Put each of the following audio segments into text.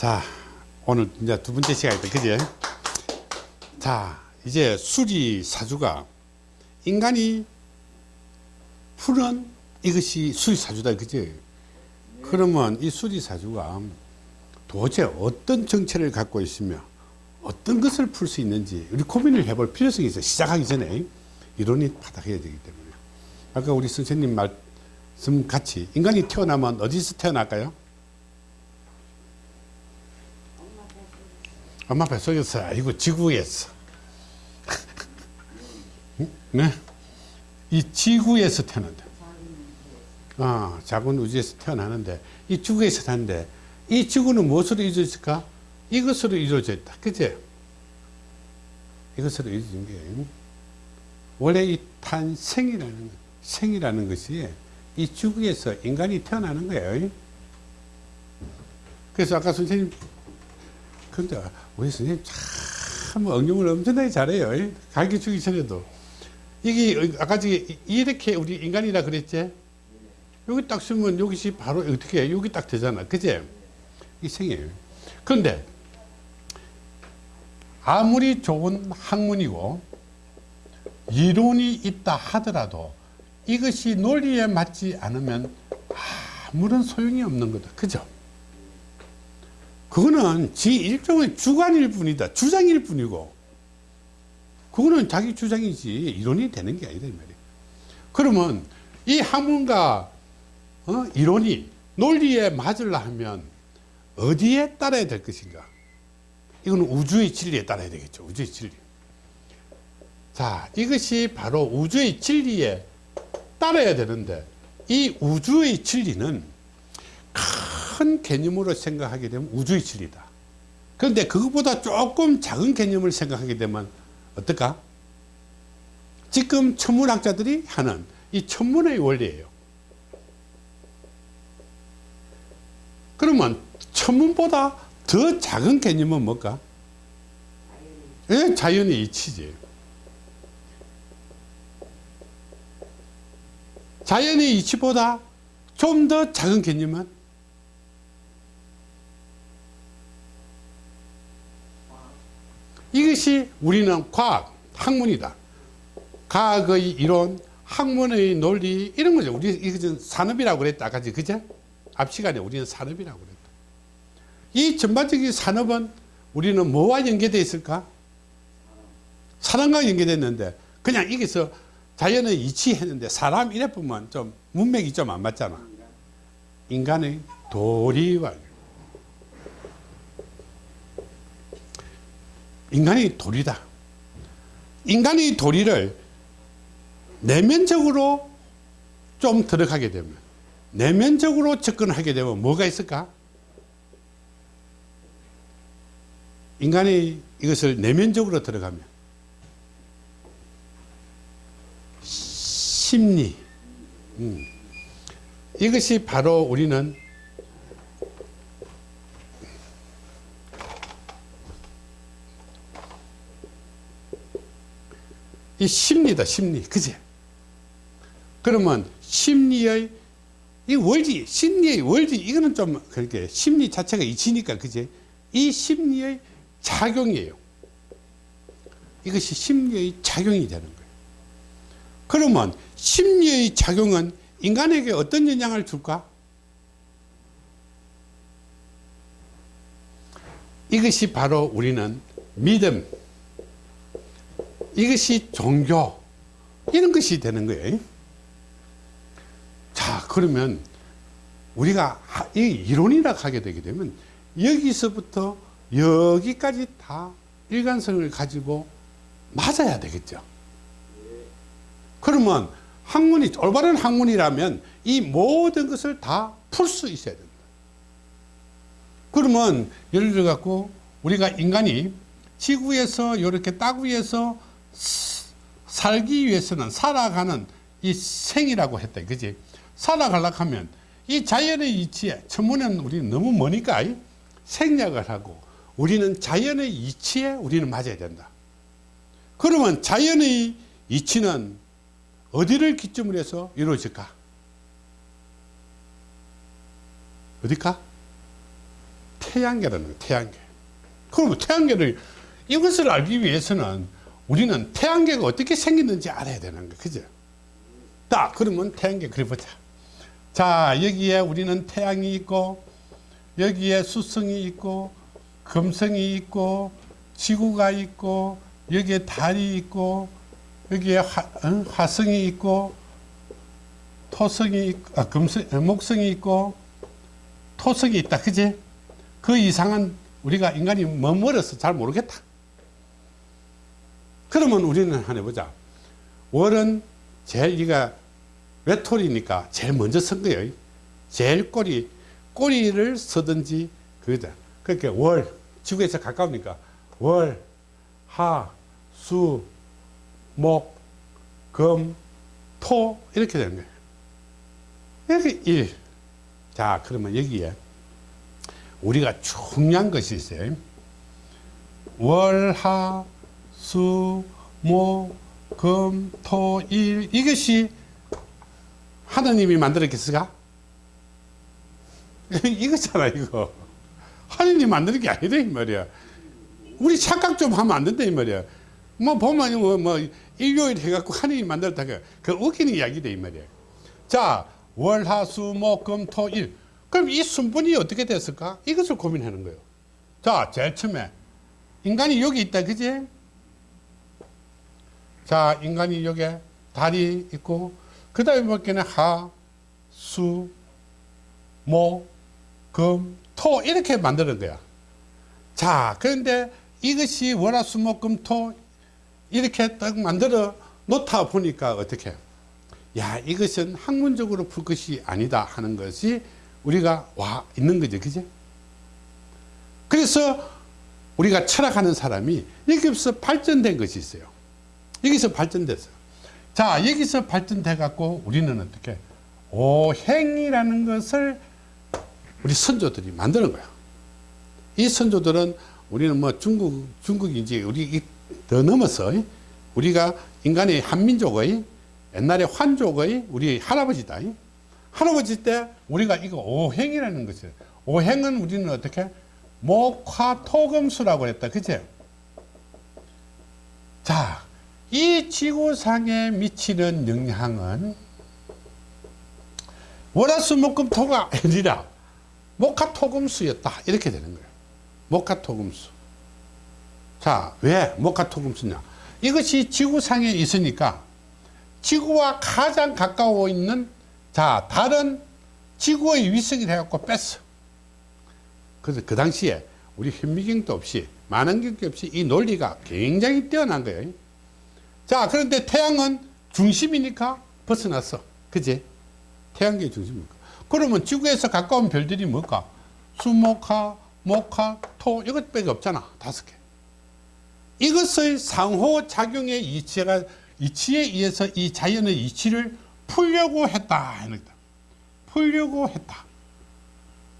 자, 오늘 이제 두 번째 시간이다. 그지? 자, 이제 수리 사주가 인간이 푸는 이것이 수리 사주다. 그지? 그러면 이 수리 사주가 도대체 어떤 정체를 갖고 있으며 어떤 것을 풀 수 있는지 우리 고민을 해볼 필요성이 있어요. 시작하기 전에 이론이 바닥해야 되기 때문에. 아까 우리 선생님 말씀 같이 인간이 태어나면 어디서 태어날까요? 엄마 뱃속에서 아이고 지구에서. 네? 이 지구에서 태어난다. 아, 작은 우주에서 태어나는데 이 지구에서 사는데 이 지구는 무엇으로 이루어질까? 이것으로 이루어져 있다. 그치? 이것으로 이루어진 게 원래 이 탄생이라는 생이라는 것이 이 지구에서 인간이 태어나는 거예요. 그래서 아까 선생님 근데 우리 선생님 참 응용을 엄청나게 잘해요. 가르쳐 주기 전에도. 이게 아까 저기 이렇게 우리 인간이라 그랬지? 여기 딱 쓰면 여기서 바로 어떻게 해? 여기 딱 되잖아. 그제? 이 생이에요. 그런데 아무리 좋은 학문이고 이론이 있다 하더라도 이것이 논리에 맞지 않으면 아무런 소용이 없는 거다. 그죠? 그거는 지 일종의 주관일 뿐이다. 주장일 뿐이고. 그거는 자기 주장이지 이론이 되는 게 아니다. 이 말이에요. 그러면 이 학문과 어? 이론이 논리에 맞으려 하면 어디에 따라야 될 것인가? 이거는 우주의 진리에 따라야 되겠죠. 우주의 진리. 자, 이것이 바로 우주의 진리에 따라야 되는데 이 우주의 진리는 큰 개념으로 생각하게 되면 우주의 진리다. 그런데 그것보다 조금 작은 개념을 생각하게 되면 어떨까? 지금 천문학자들이 하는 이 천문의 원리예요. 그러면 천문보다 더 작은 개념은 뭘까? 예, 자연의 이치지. 자연의 이치보다 좀 더 작은 개념은 이것이 우리는 과학, 학문이다. 과학의 이론, 학문의 논리 이런 거죠. 우리 이것은 산업이라고 그랬다. 아까 그죠? 앞 시간에 우리는 산업이라고 그랬다. 이 전반적인 산업은 우리는 뭐와 연계되어 있을까? 사람과 연계됐는데 그냥 여기서 자연의 이치했는데 사람 이래 보면 좀 문맥이 좀 안 맞잖아. 인간의 도리와 인간의 도리다. 인간의 도리를 내면적으로 좀 들어가게 되면 내면적으로 접근하게 되면 뭐가 있을까? 인간이 이것을 내면적으로 들어가면 심리 음. 이것이 바로 우리는 이 심리다 심리. 그제 그러면 심리의 이 원리 심리의 원리 이거는 좀 그렇게 심리 자체가 이치니까 그제 이 심리의 작용이에요. 이것이 심리의 작용이 되는 거예요. 그러면 심리의 작용은 인간에게 어떤 영향을 줄까? 이것이 바로 우리는 믿음 이것이 종교 이런 것이 되는 거예요. 자 그러면 우리가 이 이론이라 하게 되게 되면 여기서부터 여기까지 다 일관성을 가지고 맞아야 되겠죠. 그러면 학문이 올바른 학문이라면 이 모든 것을 다 풀 수 있어야 된다. 그러면 예를 들어 갖고 우리가 인간이 지구에서 이렇게 땅 위에서 살기 위해서는 살아가는 이 생이라고 했다. 그지? 살아가려고 하면 이 자연의 이치에, 천문에는 우리는 너무 머니까 생략을 하고 우리는 자연의 이치에 우리는 맞아야 된다. 그러면 자연의 이치는 어디를 기점으로 해서 이루어질까? 어디까? 태양계라는 거예요. 태양계. 그러면 태양계를 이것을 알기 위해서는 우리는 태양계가 어떻게 생기는지 알아야 되는 거예요. 그죠? 딱 그러면 태양계 그려보자. 자 여기에 우리는 태양이 있고 여기에 수성이 있고 금성이 있고 지구가 있고 여기에 달이 있고 여기에 화, 어? 화성이 있고 토성이 아, 금성, 어, 목성이 있고 토성이 있다 그지 그 이상은 우리가 인간이 머물러서 잘 모르겠다 그러면 우리는 하나 해보자 월은 제일 이가 외톨이니까 제일 먼저 쓴 거예요 제일 꼬리 꼬리를 쓰든지 그거다 그렇게 월 지구에서 가까우니까 월, 하, 수, 목, 금, 토 이렇게 되는 거예요. 이렇게 일. 자 그러면 여기에 우리가 중요한 것이 있어요. 월, 하, 수, 목, 금, 토, 일 이것이 하나님이 만들었겠습니까? 이거잖아 이거. 하나님이 만드는 게 아니다 이 말이야. 우리 착각 좀 하면 안 된다 이 말이야. 뭐 보면 뭐, 뭐 일요일 해갖고 하나님 만들었다 그 웃기는 이야기다 이 말이야. 자 월화수목금토일 그럼 이 순분이 어떻게 됐을까? 이것을 고민하는 거예요. 자 제일 처음에 인간이 여기 있다 그지? 자 인간이 여기 달이 있고 그 다음에 볼게는 하, 수, 목, 금, 토 이렇게 만드는 거야. 자 그런데 이것이 월화수목금토 이렇게 딱 만들어 놓다 보니까 어떻게? 야 이것은 학문적으로 풀 것이 아니다 하는 것이 우리가 와 있는 거죠. 그지? 그래서 우리가 철학하는 사람이 여기서 발전된 것이 있어요 여기서 발전됐어요. 자 여기서 발전돼 갖고 우리는 어떻게 오행이라는 것을 우리 선조들이 만드는 거야. 이 선조들은 우리는 뭐 중국 중국인지 우리 더 넘어서 우리가 인간의 한민족의 옛날에 환족의 우리 할아버지다. 할아버지 때 우리가 이거 오행이라는 것이에요 오행은 우리는 어떻게 목화토금수라고 했다. 그죠 자 이 지구상에 미치는 영향은 월화수목금토가 아니라 목화토금수였다 이렇게 되는 거예요 목화토금수 자, 왜 목화토금수냐? 이것이 지구상에 있으니까 지구와 가장 가까워 있는 자, 다른 지구의 위성이 돼갖고 뺐어. 그래서 그 당시에 우리 현미경도 없이 만원경도 없이 이 논리가 굉장히 뛰어난 거예요. 자, 그런데 태양은 중심이니까 벗어났어. 그지? 태양계 중심이니까. 그러면 지구에서 가까운 별들이 뭘까? 수목화, 목화, 토 이것밖에 없잖아. 다섯 개. 이것의 상호작용의 이치가, 이치에 의해서 이 자연의 이치를 풀려고 했다. 풀려고 했다.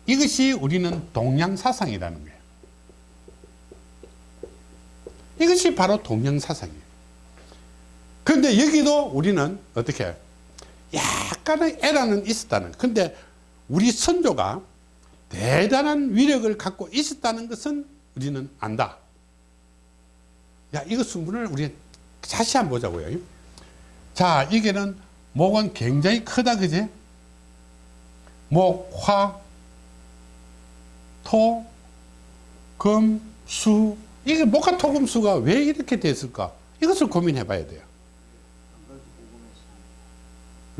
이것이 우리는 동양사상이라는 거예요. 이것이 바로 동양사상이에요. 그런데 여기도 우리는 어떻게 약간의 에러는 있었다는 근데 우리 선조가 대단한 위력을 갖고 있었다는 것은 우리는 안다. 야, 이거 순분을 우리 다시 한번 보자고요. 자, 이게는 목은 굉장히 크다, 그지? 목, 화, 토, 금, 수. 이게 목화 토금수가 왜 이렇게 됐을까? 이것을 고민해 봐야 돼요.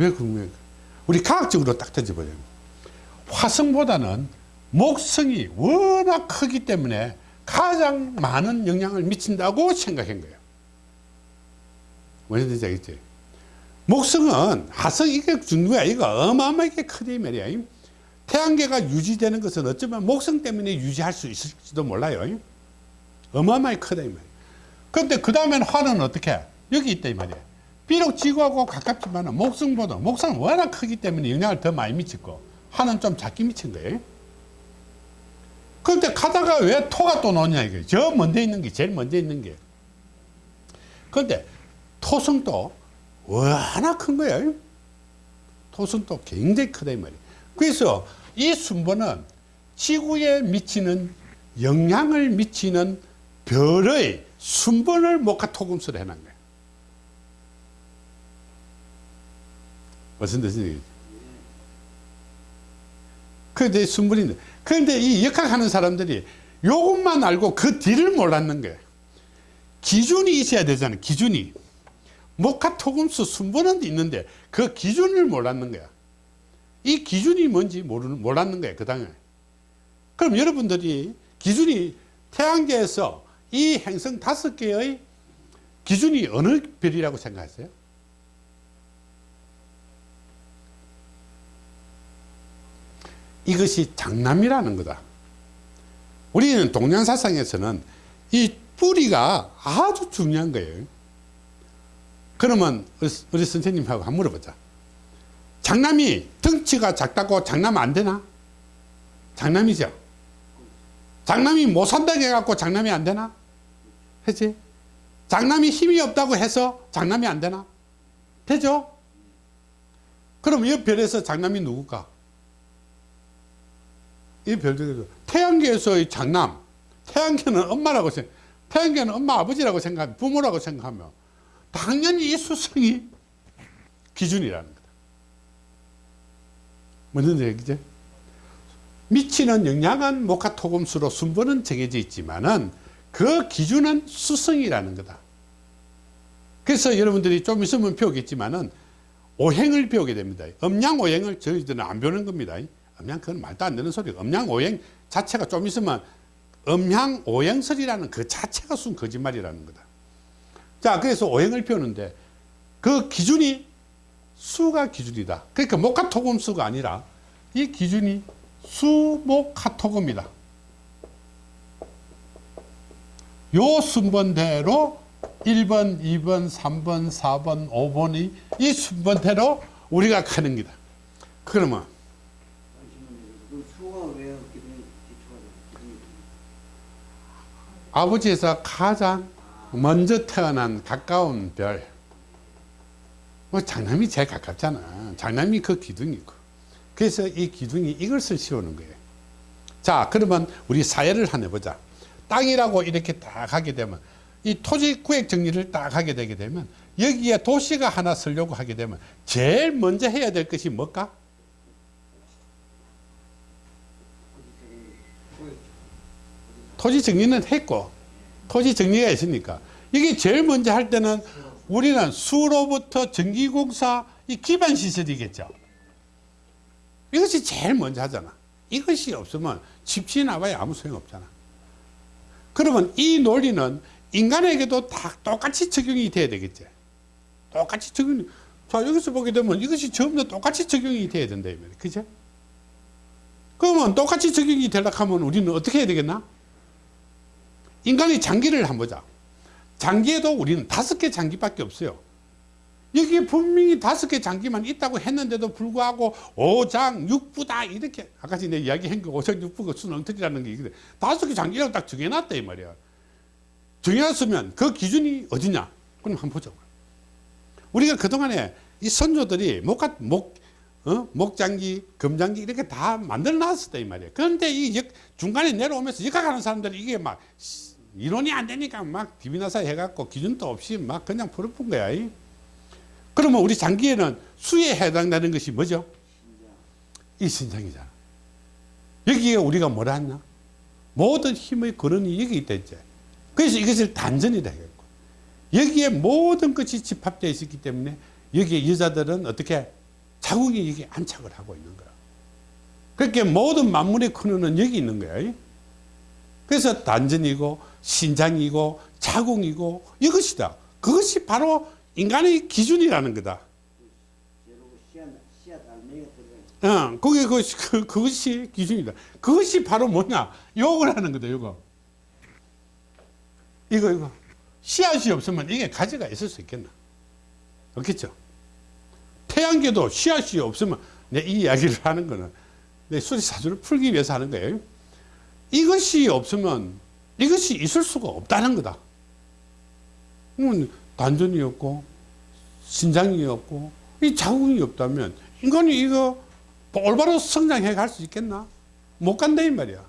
왜 궁금해? 우리 과학적으로 딱 던져보자면. 화성보다는 목성이 워낙 크기 때문에 가장 많은 영향을 미친다고 생각한 거예요. 뭔지 알겠지? 목성은 하성 이게 중요해. 이거 어마어마하게 크다 말이야. 태양계가 유지되는 것은 어쩌면 목성 때문에 유지할 수 있을지도 몰라요. 어마어마하게 크다 이 말이야. 그런데 그 다음엔 화는 어떻게? 여기 있다 이 말이야. 비록 지구하고 가깝지만 목성보다 목성은 워낙 크기 때문에 영향을 더 많이 미치고 화는 좀 작게 미친 거예요. 그런데 가다가 왜 토가 또 나오냐 이게 저 먼저 있는 게 제일 먼저 있는 게 그런데 토성도 워낙 큰 거예요 토성도 굉장히 크다 이 말이에요 그래서 이 순번은 지구에 미치는 영향을 미치는 별의 순번을 목화토금수로 해놓은 거예요. 무슨 뜻이지? 그게 순번인데. 그런데 이 역학하는 사람들이 요것만 알고 그 뒤를 몰랐는 거예요. 기준이 있어야 되잖아, 기준이. 목화 토금수 순번은 있는데 그 기준을 몰랐는 거야. 이 기준이 뭔지 모르는, 몰랐는 거예요, 그 당에. 그럼 여러분들이 기준이 태양계에서 이 행성 다섯 개의 기준이 어느 별이라고 생각하세요? 이것이 장남이라는 거다. 우리는 동양사상에서는 이 뿌리가 아주 중요한 거예요. 그러면 우리 선생님하고 한번 물어보자. 장남이 덩치가 작다고 장남 안 되나? 장남이죠. 장남이 못 산다고 해갖고 장남이 안 되나? 그지? 장남이 힘이 없다고 해서 장남이 안 되나? 되죠? 그럼 이 별에서 장남이 누굴까? 이 별들에서 태양계에서의 장남. 태양계는 엄마라고 생각 태양계는 엄마 아버지라고 생각 부모라고 생각하면 당연히 이 수성이 기준이라는 거다. 무슨 얘기지? 미치는 영향은 목화토금수로 순번은 정해져 있지만은 그 기준은 수성이라는 거다. 그래서 여러분들이 좀 있으면 배우겠지만은 오행을 배우게 됩니다. 음양오행을 저희들은 안 배우는 겁니다 음양 그건 말도 안 되는 소리고 음양오행 자체가 좀 있으면 음양오행설이라는 그 자체가 순 거짓말이라는 거다. 자 그래서 오행을 배우는데 그 기준이 수가 기준이다. 그러니까 목화토금 수가 아니라 이 기준이 수목화토금이다. 요 순번대로 1번 2번 3번 4번 5번이 이 순번대로 우리가 가는 기다. 그러면 그 수가 왜 기준이 기초가 기준이 아버지에서 가장 먼저 태어난 가까운 별. 뭐 장남이 제일 가깝잖아. 장남이 그 기둥이고. 그래서 이 기둥이 이것을 씌우는 거예요. 자, 그러면 우리 사회를 하나 해보자. 땅이라고 이렇게 딱 하게 되면 이 토지 구획 정리를 딱 하게 되게 되면 여기에 도시가 하나 쓰려고 하게 되면 제일 먼저 해야 될 것이 뭘까? 토지 정리는 했고 토지 정리가 있으니까. 이게 제일 먼저 할 때는 우리는 수로부터 전기공사 이 기반 시설이겠죠. 이것이 제일 먼저 하잖아. 이것이 없으면 집지 나봐야 아무 소용 없잖아. 그러면 이 논리는 인간에게도 다 똑같이 적용이 돼야 되겠지. 똑같이 적용이 자 여기서 보게 되면 이것이 전부 다 똑같이 적용이 돼야 된다 그죠 그러면 똑같이 적용이 되려고 하면 우리는 어떻게 해야 되겠나 인간의 장기를 한번 보자. 장기에도 우리는 다섯 개 장기밖에 없어요. 여기에 분명히 다섯 개 장기만 있다고 했는데도 불구하고 오장 육부다 이렇게 아까 전에 이야기한 거 오장 육부가 순엉터리라는 게 있거든. 다섯 개 장기라고 딱 정해놨다 이 말이야. 정해놨으면 그 기준이 어디냐? 그럼 한번 보자. 우리가 그동안에 이 선조들이 목가 목 어? 목장기, 금장기 이렇게 다 만들어 놨었다 이 말이에요. 그런데 이 역, 중간에 내려오면서 역학하는 사람들이 이게 막 이론이 안 되니까 막 디비나사 해갖고 기준도 없이 막 그냥 풀어푼 거야. 이. 그러면 우리 장기에는 수에 해당되는 것이 뭐죠? 이 신장이잖아. 여기에 우리가 뭐라 했나? 모든 힘의 근원이 여기 있다 했지. 그래서 이것을 단전이라 했고 여기에 모든 것이 집합되어 있었기 때문에 여기에 여자들은 어떻게 자국이 여기 안착을 하고 있는 거야. 그렇게 모든 만물의 근원은 여기 있는 거야. 그래서 단전이고 신장이고 자궁이고 이것이다. 그것이 바로 인간의 기준이라는 거다. 들어가 어, 그게 그것이, 그, 그것이 기준이다. 그것이 바로 뭐냐? 요걸 하는 거다, 요거. 이거, 이거. 씨앗이 없으면 이게 가지가 있을 수 있겠나? 없겠죠? 태양계도 씨앗이 없으면 내 이 이야기를 하는 거는 내 수리사주를 풀기 위해서 하는 거예요. 이것이 없으면 이것이 있을 수가 없다는 거다. 단전이 없고 신장이 없고 이 자궁이 없다면 인간이 이거 올바로 성장해 갈 수 있겠나? 못 간다 이 말이야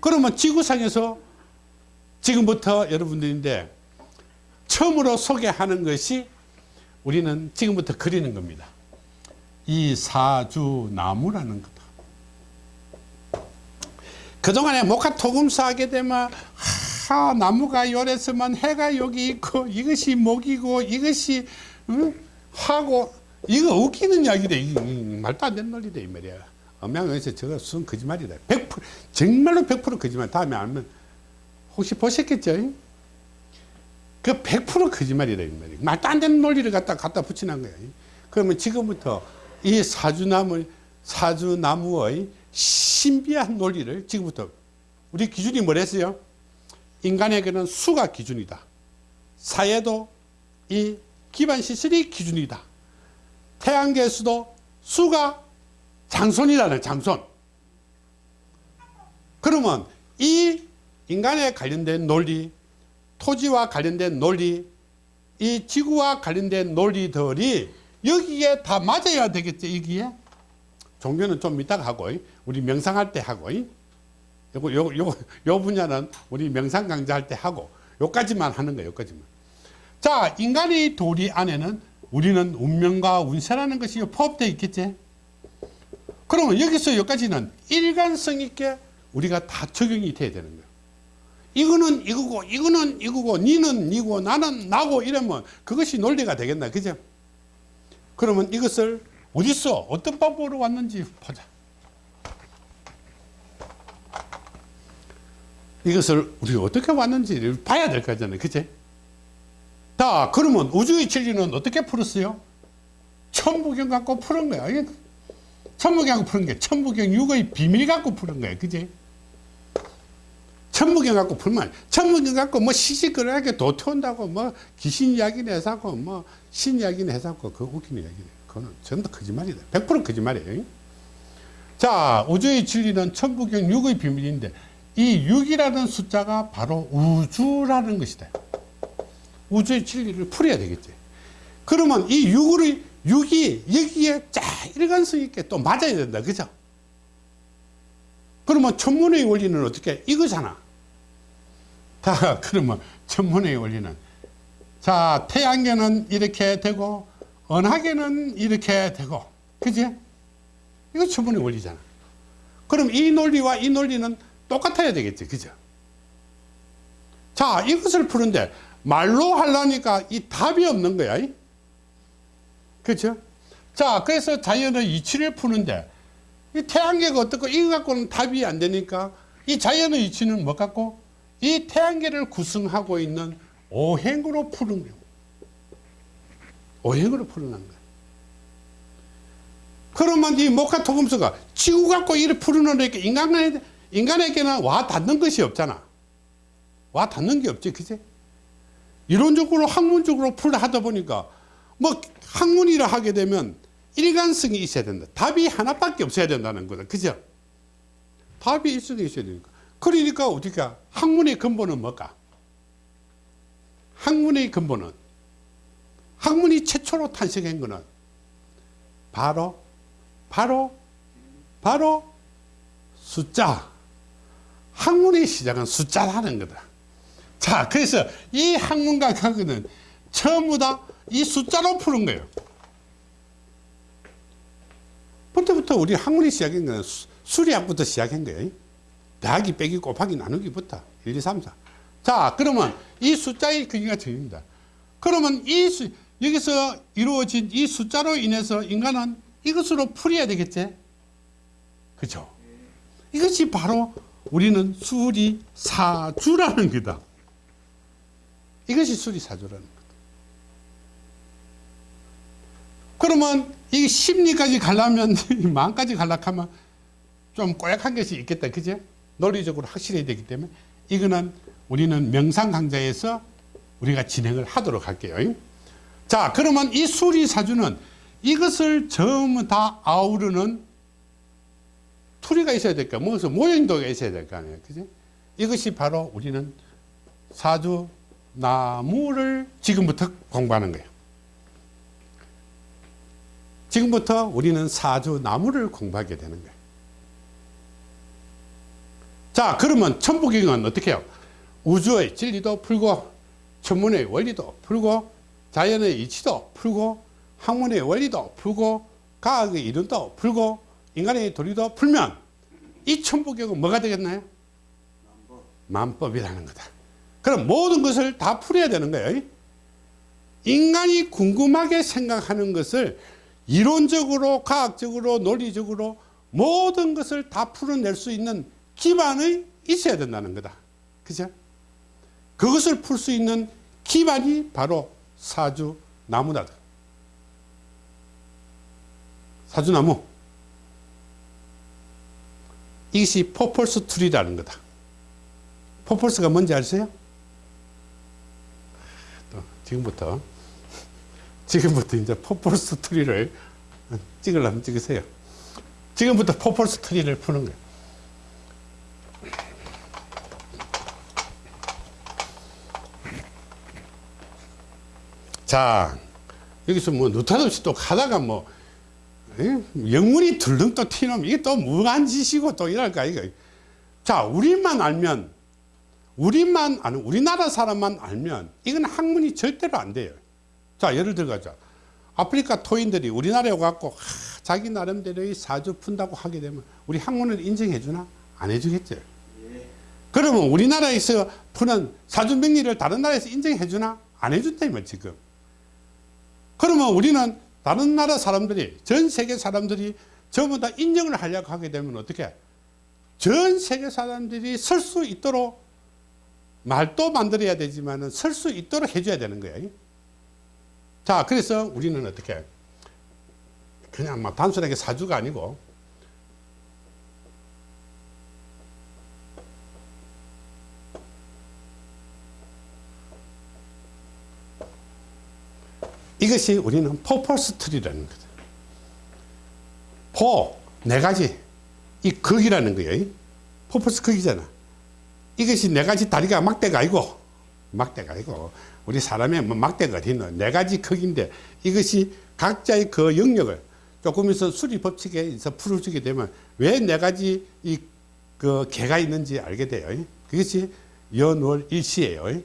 그러면 지구상에서 지금부터 여러분들인데 처음으로 소개하는 것이 우리는 지금부터 그리는 겁니다 이 사주나무라는 거다 그동안에 목화 토금사 하게 되면 하, 나무가 요랬으면 해가 여기 있고 이것이 목이고 이것이 응? 하고 이거 웃기는 이야기래 말도 안 되는 논리다 이 말이야. 엄양에서 저거 순 거짓말이다. 100% 정말로 100% 거짓말. 다음에 알면 혹시 보셨겠죠? 그 100% 거짓말이다 이 말이야. 말도 안 되는 논리를 갖다 갖다 붙이는 거야. 그러면 지금부터 이 사주나무 사주나무의 신비한 논리를 지금부터 우리 기준이 뭐랬어요? 인간에게는 수가 기준이다. 사회도 이 기반 시설이 기준이다. 태양계수도 수가 장손이라는 장손. 그러면 이 인간에 관련된 논리 토지와 관련된 논리 이 지구와 관련된 논리들이 여기에 다 맞아야 되겠지 여기에 종교는 좀 이따가 하고 우리 명상할 때 하고 요거 요거 요거 요 분야는 우리 명상 강좌 할 때 하고 요까지만 하는 거예요 요까지만. 자 인간의 도리 안에는 우리는 운명과 운세라는 것이 포함되어 있겠지? 그러면 여기서 여기까지는 일관성 있게 우리가 다 적용이 돼야 되는 거예요. 이거는 이거고 이거는 이거고 니는 니고 나는 나고 이러면 그것이 논리가 되겠나 그죠? 그러면 이것을 어디서 어떤 방법으로 왔는지 보자. 이것을 우리 어떻게 왔는지 봐야 될 거잖아요. 그치? 자 그러면 우주의 진리는 어떻게 풀었어요? 천부경 갖고 푸는 거야. 천부경 푸는 게 천부경 육의 비밀 갖고 푸는 거야. 그지 천부경 갖고 풀면 천부경 갖고 뭐 시시거리하게 도태온다고 뭐 귀신 이야기는 해서고 뭐 신 이야기는 해서고 그 웃기는 이야기네 그거는 전부 거짓말이다. 100% 거짓말이에요. 자 우주의 진리는 천부경 육의 비밀인데 이 6이라는 숫자가 바로 우주라는 것이다. 우주의 진리를 풀어야 되겠지. 그러면 이 6을 6이 여기에 쫙 일관성 있게 또 맞아야 된다. 그죠? 그러면 천문의 원리는 어떻게 이거잖아. 자 그러면 천문의 원리는 자 태양계는 이렇게 되고 은하계는 이렇게 되고 그지? 이거 천문의 원리잖아. 그럼 이 논리와 이 논리는 똑같아야 되겠지 그죠? 자 이것을 푸는데 말로 하려니까 이 답이 없는 거야 이? 그렇죠? 자 그래서 자연의 이치를 푸는데 이 태양계가 어떻고 이거 갖고는 답이 안 되니까 이 자연의 이치는 뭐 갖고? 이 태양계를 구성하고 있는 오행으로 푸는 거예요 오행으로 풀어난 거야. 그러면 이 목화토금수가 지구 갖고 이를 풀어놓으니까 인간에게, 인간에게는 와 닿는 것이 없잖아. 와 닿는 게 없지 그지? 이론적으로 학문적으로 풀 하다 보니까 뭐 학문이라 하게 되면 일관성이 있어야 된다. 답이 하나밖에 없어야 된다는 거다. 그죠? 답이 일성이 있어야 되니까. 그러니까 어떻게 학문의 근본은 뭘까? 학문의 근본은 학문이 최초로 탄생한 거는 바로 바로 바로 숫자. 학문의 시작은 숫자라는 거다. 자 그래서 이 학문과 과거는 전부 다 이 숫자로 푸는 거예요. 그때부터 우리 시작한 거는 수- 수리학부터 시작한 거예요. 대학이 빼기 곱하기 나누기부터 1, 2, 3, 4. 자 그러면 이 숫자의 크기가 정입니다. 그러면 이 수, 여기서 이루어진 이 숫자로 인해서 인간은 이것으로 풀어야 되겠지? 그죠? 이것이 바로 우리는 수리사주라는 거다. 이것이 수리사주라는 거다. 그러면 이 심리까지 가려면 마음까지 가려면 좀 꼬약한 것이 있겠다. 그죠 논리적으로 확실해야 되기 때문에. 이거는 우리는 명상 강좌에서 우리가 진행을 하도록 할게요 자 그러면 이 수리사주는 이것을 전부 다 아우르는 투리가 있어야 될까 무슨 모형도가 있어야 될 거 아니에요. 그지? 이것이 바로 우리는 사주 나무를 지금부터 공부하는 거예요. 지금부터 우리는 사주 나무를 공부하게 되는 거예요. 자, 그러면 천부경은 어떻게 해요? 우주의 진리도 풀고, 천문의 원리도 풀고, 자연의 이치도 풀고, 학문의 원리도 풀고, 과학의 이론도 풀고, 인간의 도리도 풀면, 이 천부경은 뭐가 되겠나요? 만법. 만법 이라는 거다. 그럼 모든 것을 다 풀어야 되는 거예요. 인간이 궁금하게 생각하는 것을 이론적으로, 과학적으로, 논리적으로 모든 것을 다 풀어낼 수 있는 기반이 있어야 된다는 거다. 그죠? 그것을 풀 수 있는 기반이 바로 사주 나무다. 사주나무. 이것이 포폴스 툴이라는 거다. 포폴스가 뭔지 아세요? 또 지금부터 지금부터 이제 포폴스 트리를 찍으려면 찍으세요. 지금부터 포폴스 트리를 푸는 거예요. 자, 여기서 뭐 느닷없이 또 가다가 뭐 에? 영문이 들등 또 튀놈 이게 또 무한 짓이고 또 이랄까 이거. 자, 우리만 알면 우리만 아는 우리나라 사람만 알면 이건 학문이 절대로 안 돼요. 자, 예를 들어가자. 아프리카 토인들이 우리나라에 와갖고 하, 자기 나름대로의 사주 푼다고 하게 되면 우리 학문을 인정해 주나? 안 해주겠죠. 예. 그러면 우리나라에서 푸는 사주 명리를 다른 나라에서 인정해 주나? 안 해준다 이말 지금. 그러면 우리는 다른 나라 사람들이 전 세계 사람들이 전부 다 인정을 하려고 하게 되면 어떻게? 전 세계 사람들이 설 수 있도록 말도 만들어야 되지만 설 수 있도록 해줘야 되는 거예요. 자, 그래서 우리는 어떻게? 그냥 막 단순하게 사주가 아니고 이것이 우리는 four poles tree라는 거죠. four, 네 가지. 이 극이라는 거예요. four poles 극이잖아. 이것이 네 가지 다리가 막대가 아니고, 막대가 아니고, 우리 사람의 뭐 막대가 어디 있노? 네 가지 극인데, 이것이 각자의 그 영역을 조금 있어 수리 법칙에서 풀어주게 되면 왜 네 가지 이 그 개가 있는지 알게 돼요. 그것이 연월 일시예요.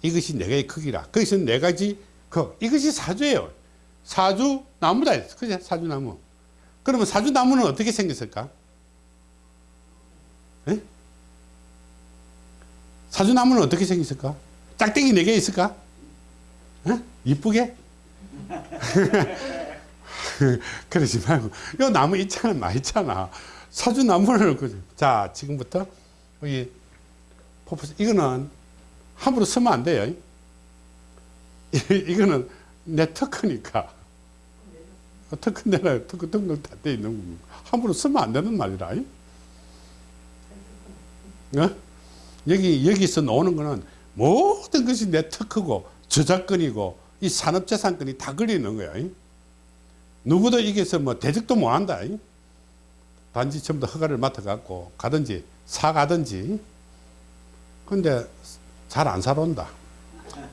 이것이 네 개의 크기라. 그것이 네 가지 그 이것이 사주예요. 사주 나무다. 그죠? 사주 나무. 그러면 사주 나무는 어떻게 생겼을까? 에? 사주 나무는 어떻게 생겼을까? 짝대기 네 개 있을까? 에? 이쁘게? 그러지 말고 요 나무 있잖아, 많이 있잖아. 사주 나무를? 자 지금부터 여기 포포스 이거는 함부로 쓰면 안 돼요. 이- 이거는 내 특허니까. 특허 내라 특허 등록 다돼 있는 거 함부로 쓰면 안 되는 말이라. 어? 여기 여기서 나오는 거는 모든 것이 내 특허고 저작권이고 이 산업재산권이 다 걸리는 거야. 누구도 이게서 뭐 대적도 못 한다. 단지 전부 다 허가를 맡아갖고 가든지 사가든지. 근데 잘 안 사러 온다.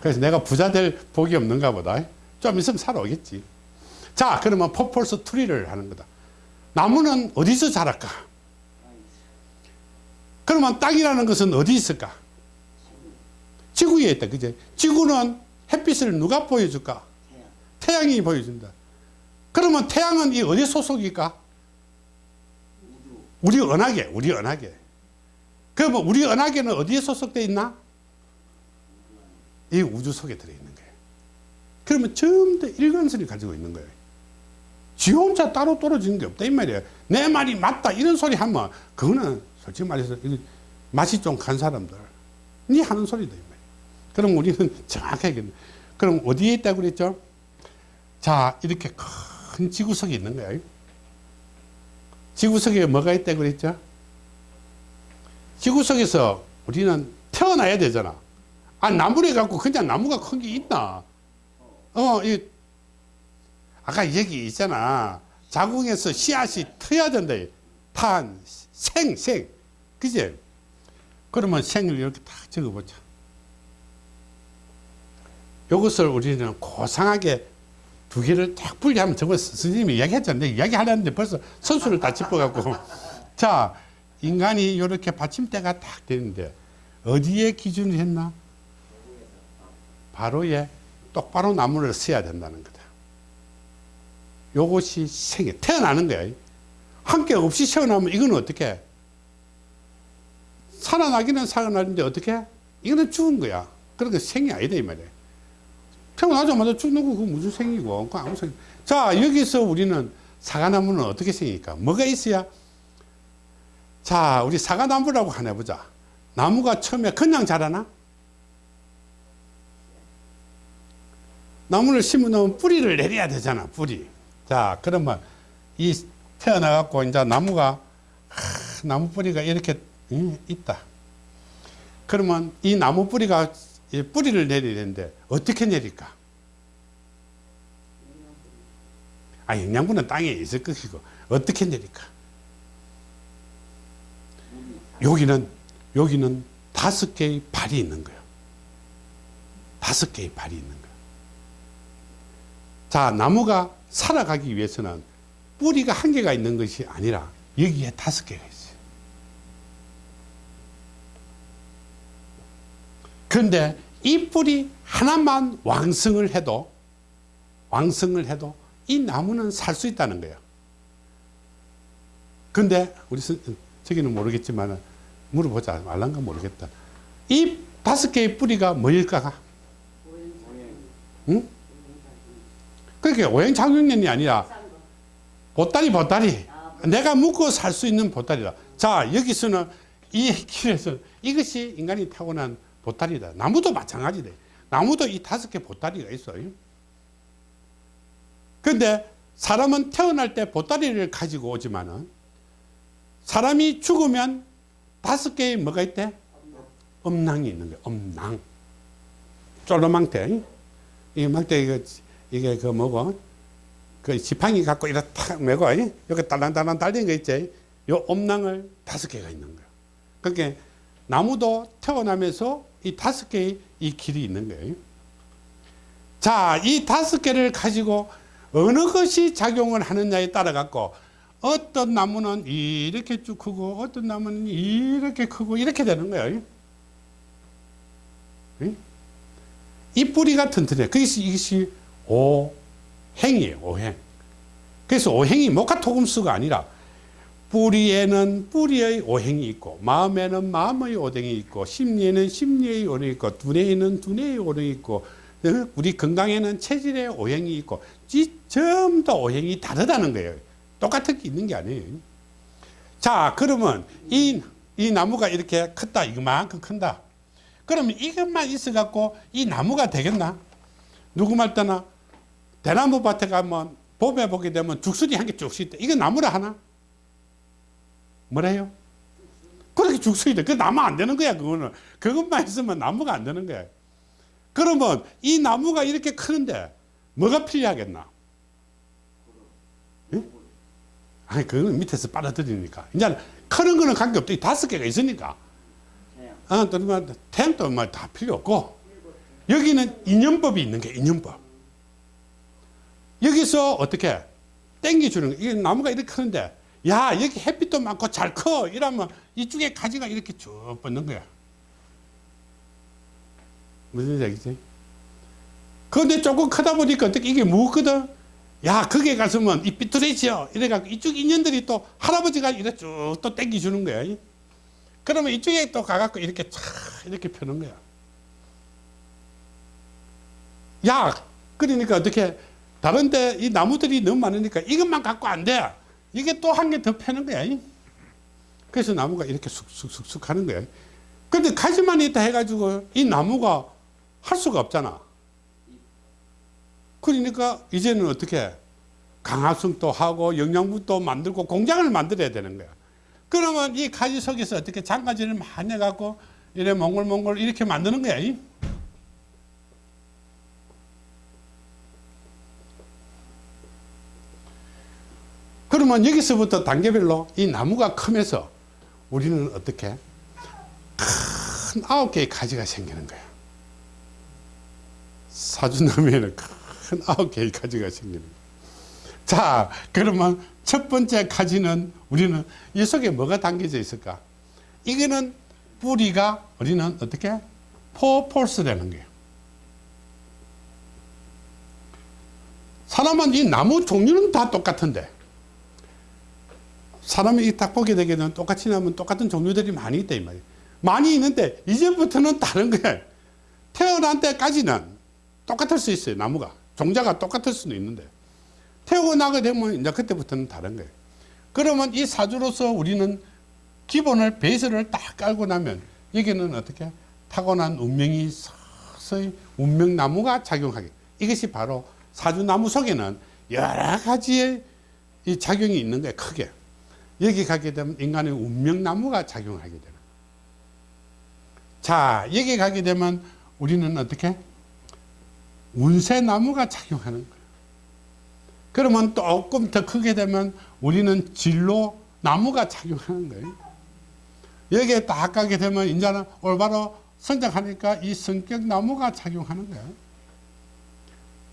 그래서 내가 부자 될 복이 없는가 보다. 좀 있으면 사러 오겠지. 자, 그러면 four poles tree를 하는 거다. 나무는 어디서 자랄까? 그러면 땅이라는 것은 어디 있을까? 지구 에 있다. 그제? 지구는 햇빛을 누가 보여줄까? 태양. 태양이 보여준다. 그러면 태양은 이 어디 소속일까? 우리 은하계, 우리 은하계. 그러면 우리 은하계는 어디에 소속되어 있나? 이 우주 속에 들어있는 거예요. 그러면 전부 다 일관성을 가지고 있는 거예요. 지 혼자 따로 떨어지는 게 없다 이 말이에요. 내 말이 맞다 이런 소리 하면 그거는 솔직히 말해서 맛이 좀 간 사람들 니 하는 소리다 이 말이에요. 그럼 우리는 정확하게 그럼 어디에 있다고 그랬죠? 자 이렇게 큰 지구석이 있는 거예요. 지구석에 뭐가 있다고 그랬죠? 지구석에서 우리는 태어나야 되잖아. 아, 나무를 갖고 그냥 나무가 큰 게 있나? 어, 이, 아까 얘기 있잖아. 자궁에서 씨앗이 터야 된다. 탄, 생, 생. 그지? 그러면 생을 이렇게 딱 적어보자. 이것을 우리는 고상하게 두 개를 딱 분리하면 저거 스님이 이야기했잖아요. 이야기하려는데 벌써 선수를 다 짚어갖고. 자, 인간이 이렇게 받침대가 딱 되는데 어디에 기준을 했나? 바로에 똑바로 나무를 써야 된다는 거다. 요것이 생애 태어나는 거야. 한개 없이 태어나면 이건 어떻게? 살아나기는 살아나는데 어떻게? 이거는 죽은 거야. 그러니까 생이 아니다 이 말이야. 태어나자마자 죽는 거 그거 무슨 생이고 그 아무 생. 자 여기서 우리는 사과나무는 어떻게 생기까? 뭐가 있어야? 자 우리 사과나무라고 하나 보자. 나무가 처음에 그냥 자라나? 나무를 심어놓으면 뿌리를 내려야 되잖아 뿌리. 자 그러면 이 태어나 갖고 이제 나무가 하, 나무 뿌리가 이렇게 응, 있다. 그러면 이 나무 뿌리가 이 뿌리를 내리는데 어떻게 내릴까? 아 영양분은 땅에 있을 것이고 어떻게 내릴까? 여기는 여기는 다섯 개의 발이 있는 거예요. 다섯 개의 발이 있는 거예요. 자 나무가 살아가기 위해서는 뿌리가 한 개가 있는 것이 아니라 여기에 다섯 개가 있어요. 그런데 이 뿌리 하나만 왕성을 해도 왕성을 해도 이 나무는 살 수 있다는 거예요. 근데 우리 선- 저기는 모르겠지만 물어보자 말란가 모르겠다. 이 다섯 개의 뿌리가 뭐일까가? 응? 그렇게 오행착용년이 아니라 보따리 보따리 내가 묵고 살 수 있는 보따리다. 자 여기서는 이 길에서 이것이 인간이 타고난 보따리다. 나무도 마찬가지다. 나무도 이 다섯 개 보따리가 있어요. 근데 사람은 태어날 때 보따리를 가지고 오지만은 사람이 죽으면 다섯 개의 뭐가 있대? 엄낭이 있는 거야. 엄낭. 쫄로망대. 이 망대 이거 이게 그 뭐고? 그 지팡이 갖고 이렇게 탁 메고 여기 딸랑딸랑 달린 거 있지? 요 엄낭을 다섯 개가 있는 거야. 그러니까 나무도 태어나면서 이 다섯 개의 이 길이 있는 거예요. 자, 이 다섯 개를 가지고 어느 것이 작용을 하느냐에 따라 갖고 어떤 나무는 이렇게 쭉 크고 어떤 나무는 이렇게 크고 이렇게 되는 거예요. 응? 이 뿌리가 튼튼해. 그것이 오행이에요. 오행. 그래서 오행이 목화토금수가 아니라 뿌리에는 뿌리의 오행이 있고 마음에는 마음의 오행이 있고 심리에는 심리의 오행이 있고 두뇌에는 두뇌의 오행이 있고 어? 우리 건강에는 체질의 오행이 있고 이 전부 다 오행이 다르다는 거예요. 똑같은 게 있는 게 아니에요. 자 그러면 이, 이 나무가 이렇게 컸다 이만큼 큰다. 그러면 이것만 있어 갖고 이 나무가 되겠나? 누구 말 때나 대나무 밭에 가면 봄에 보게 되면 죽순이 한 개 쭉씩 있다. 이거 나무라 하나? 뭐래요? 그렇게 죽순이 돼. 그 나무 안 되는 거야, 그거는. 그것만 있으면 나무가 안 되는 거야. 그러면 이 나무가 이렇게 크는데 뭐가 필요하겠나? 응? 아니, 그거는 밑에서 빨아들이니까. 이제 크는 거는 관계없다. 이 다섯 개가 있으니까. 아, 또, 뭐, 템도 뭐 다 필요 없고. 여기는 인연법이 있는 게 인연법. 여기서 어떻게 땡겨주는 거. 이게 나무가 이렇게 크는데, 야, 여기 햇빛도 많고 잘 커. 이러면 이쪽에 가지가 이렇게 쭉 뻗는 거야. 무슨 얘기지? 그런데 조금 크다 보니까 어떻게 이게 무거든? 야, 거기에 가서면 이 삐뚤해지요. 이래갖고 이쪽 인연들이 또 할아버지가 이래 쭉 또 땡겨주는 거야. 그러면 이쪽에 또 가갖고 이렇게 촥 이렇게 펴는 거야. 야, 그러니까 어떻게 다른데 이 나무들이 너무 많으니까 이것만 갖고 안 돼. 이게 또 한 개더 펴는 거야. 그래서 나무가 이렇게 쑥쑥쑥쑥 하는 거야. 근데 가지만 있다 해가지고 이 나무가 할 수가 없잖아. 그러니까 이제는 어떻게 강화성도 하고 영양분도 만들고 공장을 만들어야 되는 거야. 그러면 이 가지 속에서 어떻게 장가지를 많이 해갖고 이래 몽골몽골 이렇게 만드는 거야. 그러면 여기서부터 단계별로 이 나무가 크면서 우리는 어떻게 큰 아홉 개의 가지가 생기는 거야. 사주나무에는 큰 아홉 개의 가지가 생기는 거야. 자, 그러면 첫 번째 가지는 우리는 이 속에 뭐가 담겨져 있을까? 이거는 뿌리가 우리는 어떻게? 포폴스라는 거예요. 사람은 이 나무 종류는 다 똑같은데 사람이 이딱 보게 되게 되면 똑같이 나면 똑같은 종류들이 많이 있다 이 말이에요. 많이 있는데 이제부터는 다른 거예요. 태어난 때까지는 똑같을 수 있어요. 나무가 종자가 똑같을 수는 있는데 태어나게 되면 이제 그때부터는 다른 거예요. 그러면 이 사주로서 우리는 기본을 베이스를 딱 깔고 나면 여기는 어떻게 타고난 운명이 서서히 운명나무가 작용하게 이것이 바로 사주나무 속에는 여러 가지의 이 작용이 있는 거예요. 크게 여기 가게 되면 인간의 운명나무가 작용하게 되는 거예요. 자 여기 가게 되면 우리는 어떻게 운세나무가 작용하는 거예요. 그러면 조금 더 크게 되면 우리는 진로 나무가 작용하는 거예요. 여기에 딱 가게 되면 이제는 올바로 성장하니까 이 성격 나무가 작용하는 거예요.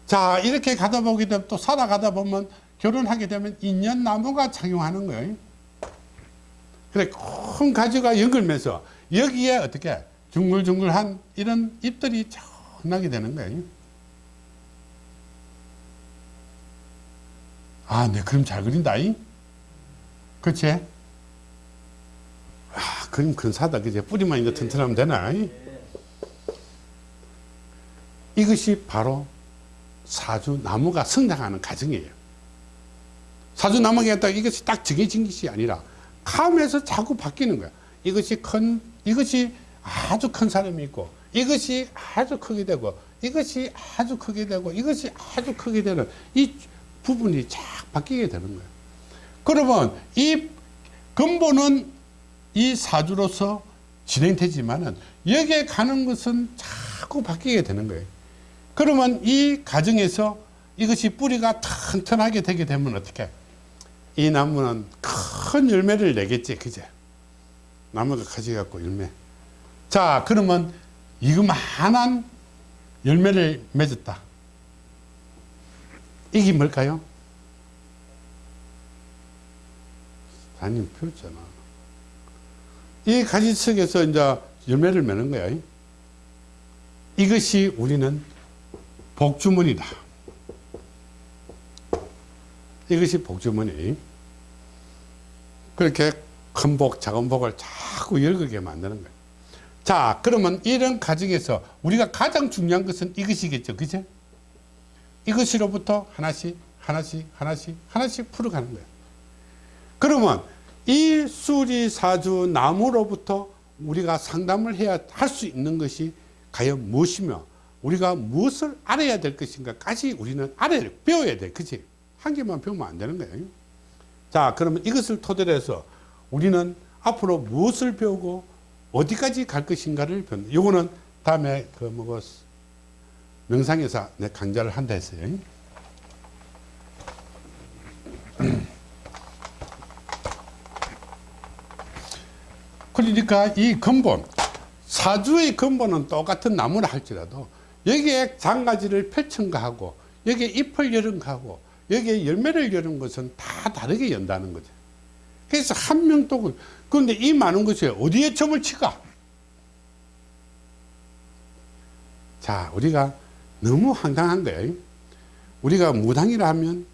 자, 이렇게 가다 보게 되면 또 살아가다 보면 결혼하게 되면 인연 나무가 작용하는 거예요. 그래, 큰 가지가 연결면서 여기에 어떻게 중글중글한 이런 잎들이 나게 되는 거예요. 아, 네, 그림 잘 그린다. 이? 그치? 아, 그림 근사하다. 그제 뿌리만 이제 튼튼하면 되나? 이? 이것이 바로 사주 나무가 성장하는 과정이에요. 사주 나무가 딱 이것이 딱 정해진 것이 아니라 감에서 자꾸 바뀌는 거야. 이것이 큰, 이것이 아주 큰 사람이 있고, 이것이 아주 크게 되고, 이것이 아주 크게 되고, 이것이 아주 크게 되는 이 부분이 쫙 바뀌게 되는 거예요. 그러면 이 근본은 이 사주로서 진행되지만은 여기에 가는 것은 자꾸 바뀌게 되는 거예요. 그러면 이 과정에서 이것이 뿌리가 튼튼하게 되게 되면 어떻게? 이 나무는 큰 열매를 내겠지, 그제? 나무가 가지갖고 열매. 자, 그러면 이거만한 열매를 맺었다. 이게 뭘까요? 단님 폈잖아. 이 가지석에서 이제 열매를 맺는 거야. 이것이 우리는 복주머니다. 이것이 복주머니. 그렇게 큰 복, 작은 복을 자꾸 열거게 만드는 거예요. 자, 그러면 이런 과정에서 우리가 가장 중요한 것은 이것이겠죠. 그죠? 이것으로부터 하나씩, 하나씩, 하나씩, 하나씩 풀어가는 거예요. 그러면 이 수리사주 나무로부터 우리가 상담을 해야 할 수 있는 것이 과연 무엇이며 우리가 무엇을 알아야 될 것인가까지 우리는 알아야 배워야 돼. 그치? 한 개만 배우면 안 되는 거예요. 자, 그러면 이것을 토대로 해서 우리는 앞으로 무엇을 배우고 어디까지 갈 것인가를 배운다. 요거는 다음에 그 뭐고 명상에서 내 강좌를 한다 했어요. 그러니까 이 근본, 사주의 근본은 똑같은 나무라 할지라도 여기에 장가지를 펼친가 고 여기에 잎을 여는 거하고 여기에 열매를 여는 것은 다 다르게 연다는 거죠. 그래서 한 명도 그런데 이 많은 것이 어디에 점을 치까? 자, 우리가 너무 황당한 거예요. 우리가 무당이라 하면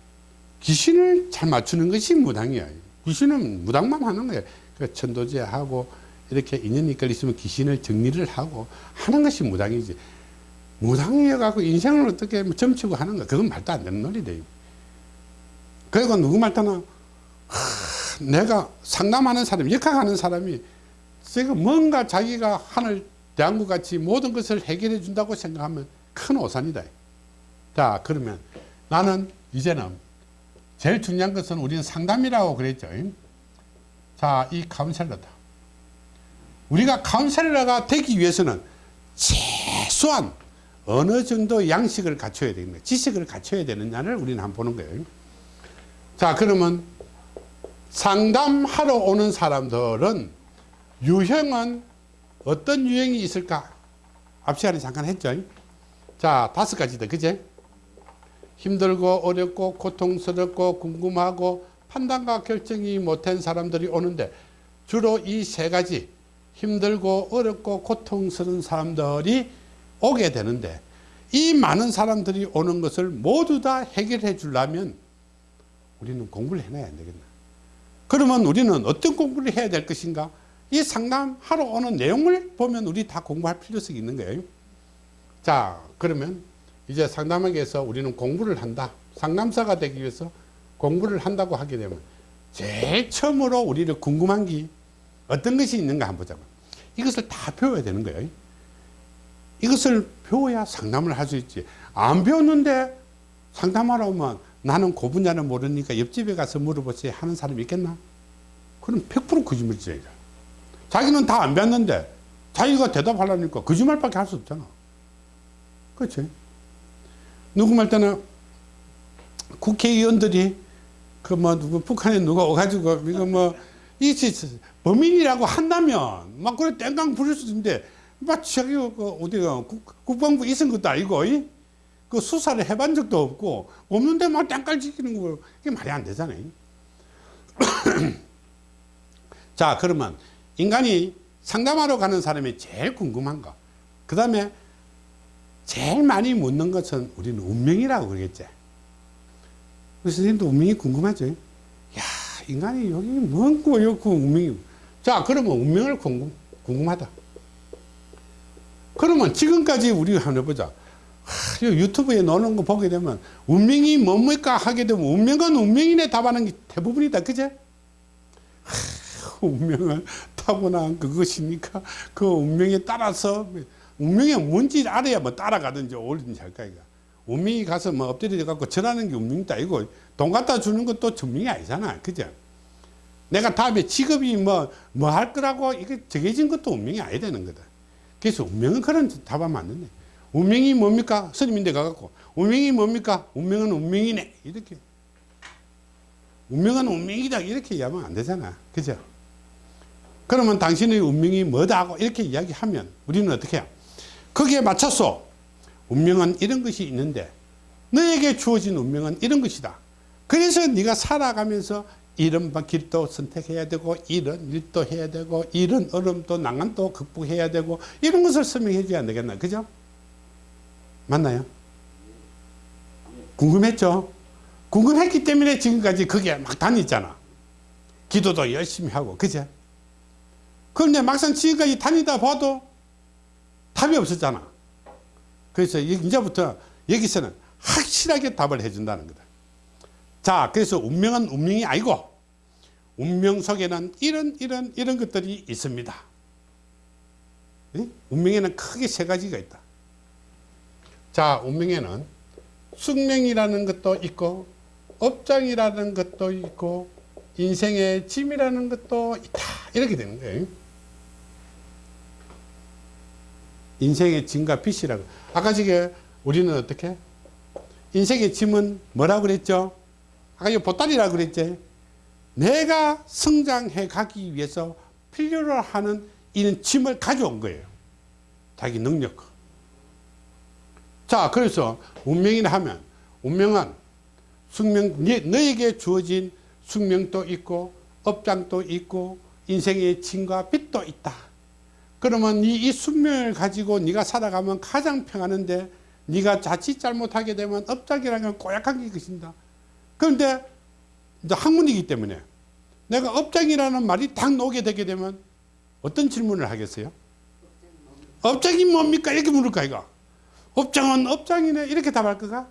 귀신을 잘 맞추는 것이 무당이야. 귀신은 무당만 하는 거예요. 그 천도제하고 이렇게 인연이 걸리시면 귀신을 정리를 하고 하는 것이 무당이지. 무당이어갖고 인생을 어떻게 뭐 점치고 하는 거, 그건 말도 안 되는 논리돼요. 그리고 누구 말따나, 하, 내가 상담하는 사람, 역학하는 사람이 지금 뭔가 자기가 하늘 대한국 같이 모든 것을 해결해 준다고 생각하면 큰 오산이다. 자, 그러면 나는 이제는 제일 중요한 것은 우리는 상담이라고 그랬죠. 자, 이 카운셀러다. 우리가 카운셀러가 되기 위해서는 최소한 어느 정도 양식을 갖춰야 됩니다. 지식을 갖춰야 되느냐를 우리는 한번 보는 거예요. 자, 그러면 상담하러 오는 사람들은 유형은 어떤 유형이 있을까? 앞 시간에 잠깐 했죠. 자, 다섯 가지다. 그제? 힘들고 어렵고 고통스럽고 궁금하고 판단과 결정이 못한 사람들이 오는데 주로 이 세 가지 힘들고 어렵고 고통스러운 사람들이 오게 되는데 이 많은 사람들이 오는 것을 모두 다 해결해 주려면 우리는 공부를 해놔야 안 되겠나? 그러면 우리는 어떤 공부를 해야 될 것인가? 이 상담하러 오는 내용을 보면 우리 다 공부할 필요성이 있는 거예요. 자 그러면 이제 위해서 우리는 공부를 한다. 상담사가 되기 위해서 공부를 한다고 하게 되면 제일 처음으로 우리를 궁금한 게 어떤 것이 있는가 한번 보자고. 이것을 다 배워야 되는 거예요. 이것을 배워야 상담을 할 수 있지. 안 배웠는데 상담하러 오면 나는 그 분야를 모르니까 옆집에 가서 물어보세요 하는 사람이 있겠나? 그럼 100% 거짓말이죠 자기는 다 안 배웠는데 자기가 대답하려니까 거짓말밖에 할 수 없잖아. 그렇지? 누구 말 때는 국회의원들이 그 뭐 북한에 누가 오가지고 이거 뭐이 범인이라고 한다면 막 그래 땡깡 부릴 수 있는데 막 저기 그 어디가 국, 국방부 있은 것도 아니고 이? 그 수사를 해본 적도 없고 없는데 막 땡깡 지키는 거 이게 말이 안 되잖아요. 자 그러면 인간이 상담하러 가는 사람이 제일 궁금한 거. 그 다음에 제일 많이 묻는 것은 우리는 운명이라고 그러겠지. 우리 선생님도 운명이 궁금하죠? 야, 인간이 여기 뭔 거였고 운명이. 자, 그러면 운명을 궁금, 궁금하다. 그러면 지금까지 우리가 한번 해보자. 하, 유튜브에 나오는 거 보게 되면 운명이 뭡니까 하게 되면 운명은 운명이네 답하는 게 대부분이다. 그제? 하, 운명은 타고난 그것이니까 그 운명에 따라서 운명이 뭔지 알아야 뭐 따라가든지 올든지 할까 이거. 운명이 가서 뭐 엎드려 갖고 전하는 게 운명도 아니고 돈 갖다 주는 것도 전명이 아니잖아. 그죠? 내가 다음에 직업이 뭐 뭐 할 거라고 이게 정해진 것도 운명이 아니 되는 거다. 그래서 운명은 그런 답하면 안 된다. 운명이 뭡니까? 스님인데 가갖고 운명이 뭡니까? 운명은 운명이네. 이렇게. 운명은 운명이다. 이렇게 이야기하면 안 되잖아. 그죠? 그러면 당신의 운명이 뭐다 하고 이렇게 이야기하면 우리는 어떻게 해요? 거기에 맞춰서 운명은 이런 것이 있는데 너에게 주어진 운명은 이런 것이다. 그래서 네가 살아가면서 이런 길도 선택해야 되고 이런 일도 해야 되고 이런 어려움도 난간도 극복해야 되고 이런 것을 설명해 줘야 되겠나 그죠? 맞나요? 궁금했죠? 궁금했기 때문에 지금까지 거기에 막 다녔잖아 기도도 열심히 하고 그죠? 그런데 막상 지금까지 다니다 봐도 답이 없었잖아 그래서 이제부터 여기서는 확실하게 답을 해준다는 거다 자 그래서 운명은 운명이 아니고 운명 속에는 이런 이런 이런 것들이 있습니다 예? 운명에는 크게 세 가지가 있다 자 운명에는 숙명이라는 것도 있고 업장이라는 것도 있고 인생의 짐이라는 것도 있다. 이렇게 되는 거예요. 인생의 짐과 빚이라고. 아까 저게 우리는 어떻게? 인생의 짐은 뭐라고 그랬죠? 아까 이 보따리라고 그랬지? 내가 성장해 가기 위해서 필요로 하는 이런 짐을 가져온 거예요. 자기 능력 자 그래서 운명이라 하면 운명은 숙명 너에게 주어진 숙명도 있고 업장도 있고 인생의 짐과 빚도 있다 그러면 이, 이 숙명을 가지고 네가 살아가면 가장 평하는데 네가 자칫 잘못하게 되면 업장이라는 건 꼬약한 게 것입니다 그런데 이제 학문이기 때문에 내가 업장이라는 말이 딱 나오게 되게 되면 어떤 질문을 하겠어요? 업장이 뭡니까? 이렇게 물을까 이거 업장은 업장이네 이렇게 답할 거가?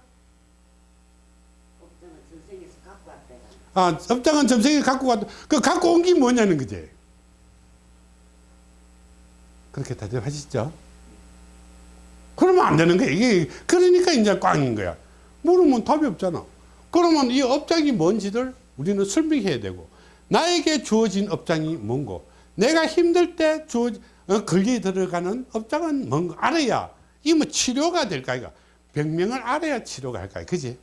아, 업장은 점생이 갖고 왔, 그 갖고 온 게 뭐냐는 거지. 그렇게 대답하시죠? 그러면 안 되는 거야. 이게, 그러니까 이제 꽝인 거야. 물으면 답이 없잖아. 그러면 이 업장이 뭔지를 우리는 설명해야 되고, 나에게 주어진 업장이 뭔고, 내가 힘들 때 주어, 어, 걸려 들어가는 업장은 뭔가 알아야, 이 뭐 치료가 될까, 이거. 병명을 알아야 치료가 할까, 그지?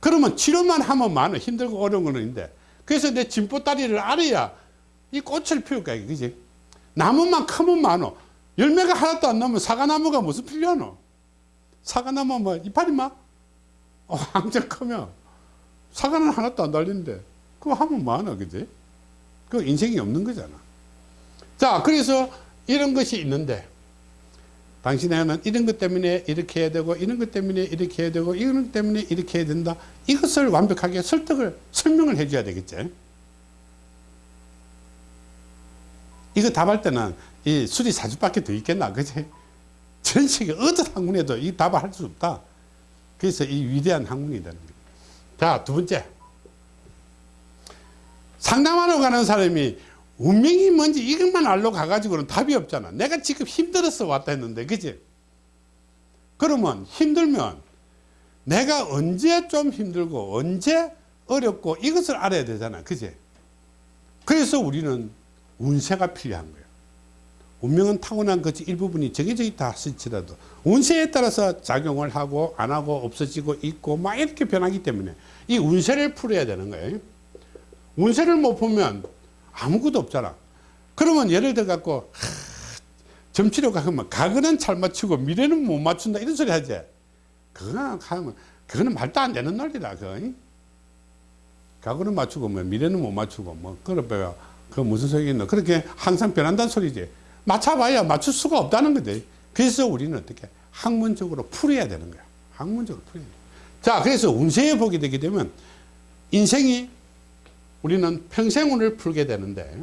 그러면 치료만 하면 많아. 힘들고 어려운 거는 있는데. 그래서 내 진보다리를 알아야 이 꽃을 피울 거야. 그지? 나무만 크면 많어. 열매가 하나도 안 나면 사과나무가 무슨 필요하노? 사과나무 뭐 이파리 막 어, 왕적 크면 사과는 하나도 안 달리는데 그거 하면 뭐하나 그지? 그 인생이 없는 거잖아. 자 그래서 이런 것이 있는데 당신에게는 이런 것 때문에 이렇게 해야 되고 이런 것 때문에 이렇게 해야 되고 이런 것 때문에 이렇게 해야 된다. 이것을 완벽하게 설득을 설명을 해줘야 되겠지. 이거 답할 때는 이 수리 사주밖에 더 있겠나 그지? 전 세계 어떤 학문에도 이 답을 할 수 없다. 그래서 이 위대한 학문이 되는 거예요. 자, 두 번째. 상담하러 가는 사람이 운명이 뭔지 이것만 알러 가가지고는 답이 없잖아. 내가 지금 힘들어서 왔다 했는데, 그지? 그러면 힘들면 내가 언제 좀 힘들고 언제 어렵고 이것을 알아야 되잖아. 그지? 그래서 우리는 운세가 필요한 거예요. 운명은 타고난 것이 일부분이 정해져 있다 할지라도 운세에 따라서 작용을 하고 안 하고 없어지고 있고 막 이렇게 변하기 때문에 이 운세를 풀어야 되는 거예요. 운세를 못 보면 아무것도 없잖아. 그러면 예를 들어 갖고 점치러 가면 가거는 잘 맞추고 미래는 못 맞춘다 이런 소리 하지. 그거는 하면 그거는 말도 안 되는 논리다. 그거. 가거는 맞추고 뭐 미래는 못 맞추고 뭐 그러니까 그 무슨 소리 있노? 그렇게 항상 변한다는 소리지. 맞춰봐야 맞출 수가 없다는 거지. 그래서 우리는 어떻게 학문적으로 풀어야 되는 거야. 학문적으로 풀어야 돼. 자, 그래서 운세에 보게 되게 되면 인생이 우리는 평생운을 풀게 되는데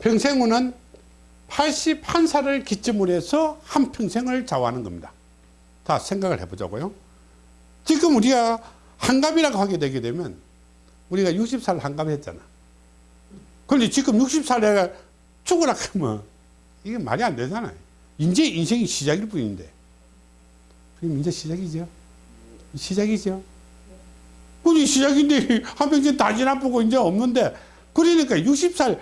평생운은 81살을 기점으로 해서 한 평생을 좌우하는 겁니다. 다 생각을 해보자고요. 지금 우리가 한갑이라고 하게 되게 되면 우리가 60살 한갑했잖아. 그런데 지금 60살에 죽으라 하면 이게 말이 안 되잖아요. 이제 인생이 시작일 뿐인데. 그럼 이제 시작이죠. 시작이죠. 그게 시작인데 한평생 다 지나보고 이제 없는데 그러니까 60살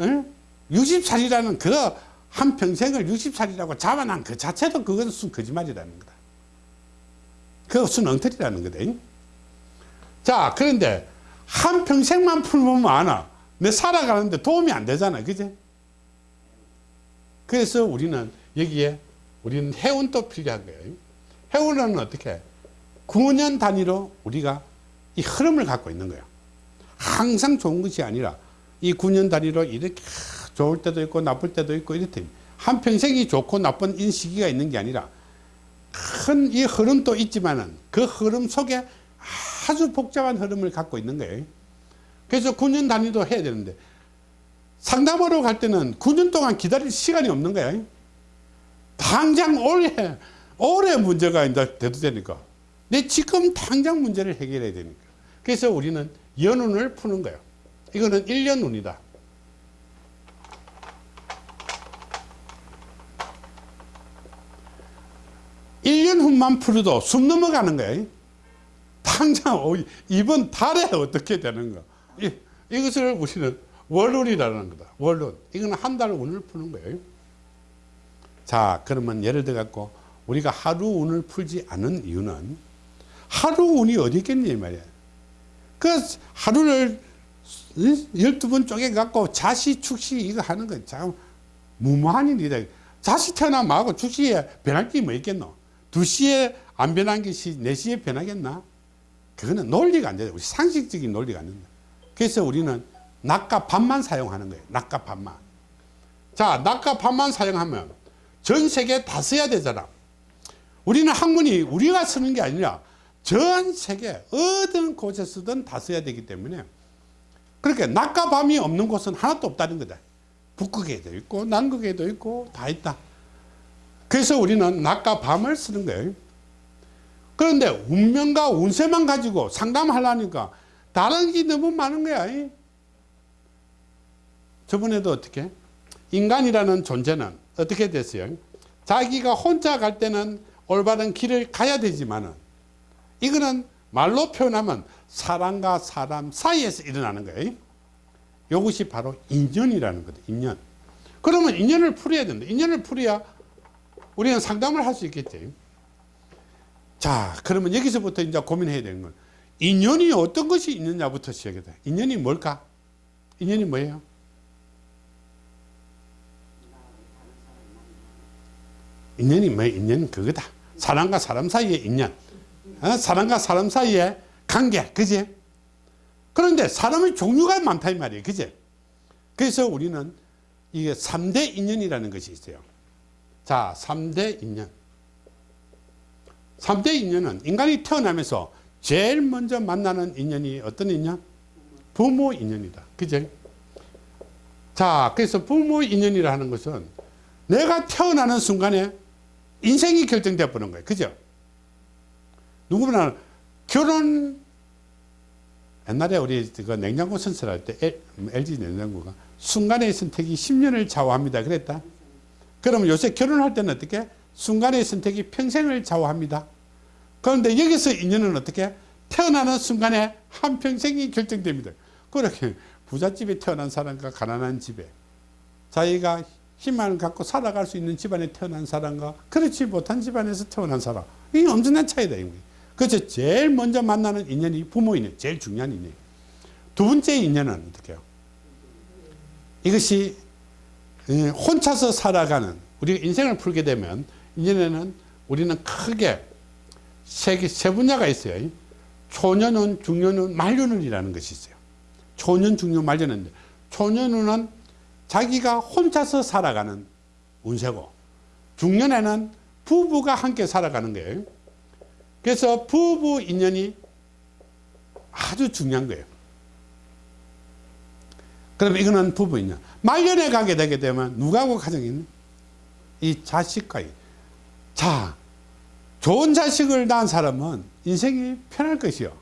에? 60살이라는 그 한 평생을 60살이라고 잡아난 그 자체도 그것은 순 거짓말이라는 거다. 그것은 엉터리라는 거다. 자 그런데 한 평생만 풀면 많아. 내 살아가는데 도움이 안 되잖아. 그지? 그래서 우리는 여기에 우리는 해운도 필요한 거예요. 해운은 어떻게? 9년 단위로 우리가 이 흐름을 갖고 있는 거예요. 항상 좋은 것이 아니라 이 9년 단위로 이렇게 좋을 때도 있고 나쁠 때도 있고 이렇대. 한 평생이 좋고 나쁜 이 시기가 있는 게 아니라 큰 이 흐름도 있지만 은 그 흐름 속에 아주 복잡한 흐름을 갖고 있는 거예요. 그래서 9년 단위도 해야 되는데 상담하러 갈 때는 9년 동안 기다릴 시간이 없는 거야. 당장 올해, 올해 문제가 이제 돼도 되니까. 내 지금 당장 문제를 해결해야 되니까. 그래서 우리는 연운을 푸는 거예요. 이거는 1년 운이다. 후만 풀어도 숨 넘어가는 거예요. 당장 어, 이번 달에 어떻게 되는 거. 이, 이것을 우리는 월운이라는 거다. 월운. 이거는 한달 운을 푸는 거예요. 자, 그러면 예를 들어 갖고 우리가 하루 운을 풀지 않은 이유는 하루 운이 어디 있겠니 이 말이야. 그 하루를 12번 쪼개 갖고 자시 축시 이거 하는 거 참 무모한 일이다. 자시 태어나면 하고 축시에 변할 게 뭐 있겠노? 2시에 안 변한 것이 4시에 변하겠나? 그거는 논리가 안 돼. 우리 상식적인 논리가 안 된다. 그래서 우리는 낮과 밤만 사용하는 거예요. 낮과 밤만. 자, 낮과 밤만 사용하면 전 세계 다 써야 되잖아. 우리는 학문이 우리가 쓰는 게 아니라 전 세계 어떤 곳에서든 다 써야 되기 때문에 그렇게 낮과 밤이 없는 곳은 하나도 없다는 거다. 북극에도 있고 남극에도 있고 다 있다. 그래서 우리는 낮과 밤을 쓰는 거예요. 그런데 운명과 운세만 가지고 상담하려니까 다른 게 너무 많은 거야. 저번에도 어떻게? 인간이라는 존재는 어떻게 됐어요? 자기가 혼자 갈 때는 올바른 길을 가야 되지만은 이거는 말로 표현하면 사람과 사람 사이에서 일어나는 거예요. 이것이 바로 인연이라는 거다. 인연. 그러면 인연을 풀어야 된다. 인연을 풀어야 우리는 상담을 할 수 있겠지. 자, 그러면 여기서부터 이제 고민해야 되는 건 인연이 어떤 것이 있느냐부터 시작이다. 인연이 뭘까? 인연이 뭐예요? 인연이 뭐 인연은 그거다. 사람과 사람 사이의 인연. 어? 사람과 사람 사이의 관계 그지 그런데 사람의 종류가 많다 이 말이에요 그지 그래서 우리는 이게 3대 인연이라는 것이 있어요 자 3대 인연 3대 인연은 인간이 태어나면서 제일 먼저 만나는 인연이 어떤 인연? 부모 인연이다. 그죠? 자, 그래서 부모 인연이라 하는 것은 내가 태어나는 순간에 인생이 결정되어 버는 거예요. 그죠? 누구나 결혼 옛날에 우리 그 냉장고 선설할 때 LG 냉장고가 순간의 선택이 10년을 좌우합니다. 그랬다. 그러면 요새 결혼할 때는 어떻게? 순간의 선택이 평생을 좌우합니다. 그런데 여기서 인연은 어떻게? 태어나는 순간에 한평생이 결정됩니다. 그렇게 부잣집에 태어난 사람과 가난한 집에 자기가 힘을 갖고 살아갈 수 있는 집안에 태어난 사람과 그렇지 못한 집안에서 태어난 사람 이게 엄청난 차이다. 그래서 제일 먼저 만나는 인연이 부모 인연 제일 중요한 인연 두 번째 인연은 어떻게 해요? 이것이 예, 혼자서 살아가는 우리가 인생을 풀게 되면 이전에는 우리는 크게 세, 개- 세 분야가 있어요. 초년운, 중년운, 말년운이라는 것이 있어요. 초년, 중년, 말년운인데 초년운은 자기가 혼자서 살아가는 운세고 중년에는 부부가 함께 살아가는 거예요. 그래서 부부 인연이 아주 중요한 거예요. 그럼 이거는 부부 인연. 말년에 가게 되게 되면 누가하고 가정이 있는? 이 자식과의. 자, 좋은 자식을 낳은 사람은 인생이 편할 것이요.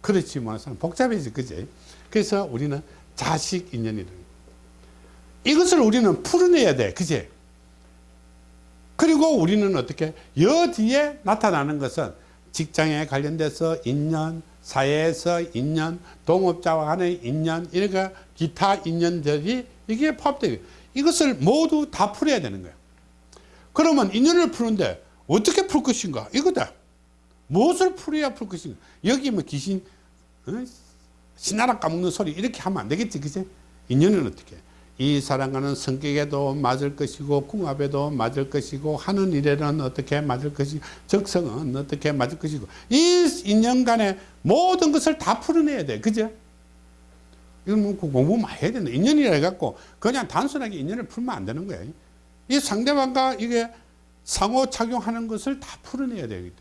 그렇지 못한 사람 복잡해지, 그지? 그래서 우리는 자식 인연이라는 거. 이것을 우리는 풀어내야 돼, 그지? 그리고 우리는 어떻게, 여 뒤에 나타나는 것은 직장에 관련돼서 인연, 사회에서 인연, 동업자와 간의 인연, 이렇게 기타 인연들이 이게 포함되어 이것을 모두 다 풀어야 되는 거예요. 그러면 인연을 푸는데 어떻게 풀 것인가? 이거다. 무엇을 풀어야 풀 것인가? 여기 뭐 귀신, 어? 씻나락 까먹는 소리 이렇게 하면 안 되겠지, 그지? 인연은 어떻게? 이 사람과는 성격에도 맞을 것이고 궁합에도 맞을 것이고 하는 일에는 어떻게 맞을 것이고 적성은 어떻게 맞을 것이고 이 인연 간의 모든 것을 다 풀어내야 돼, 그죠? 이건 뭐 공부 많이 해야 된다. 인연이라 해갖고 그냥 단순하게 인연을 풀면 안 되는 거야. 이 상대방과 이게 상호 작용하는 것을 다 풀어내야 되기 때문에.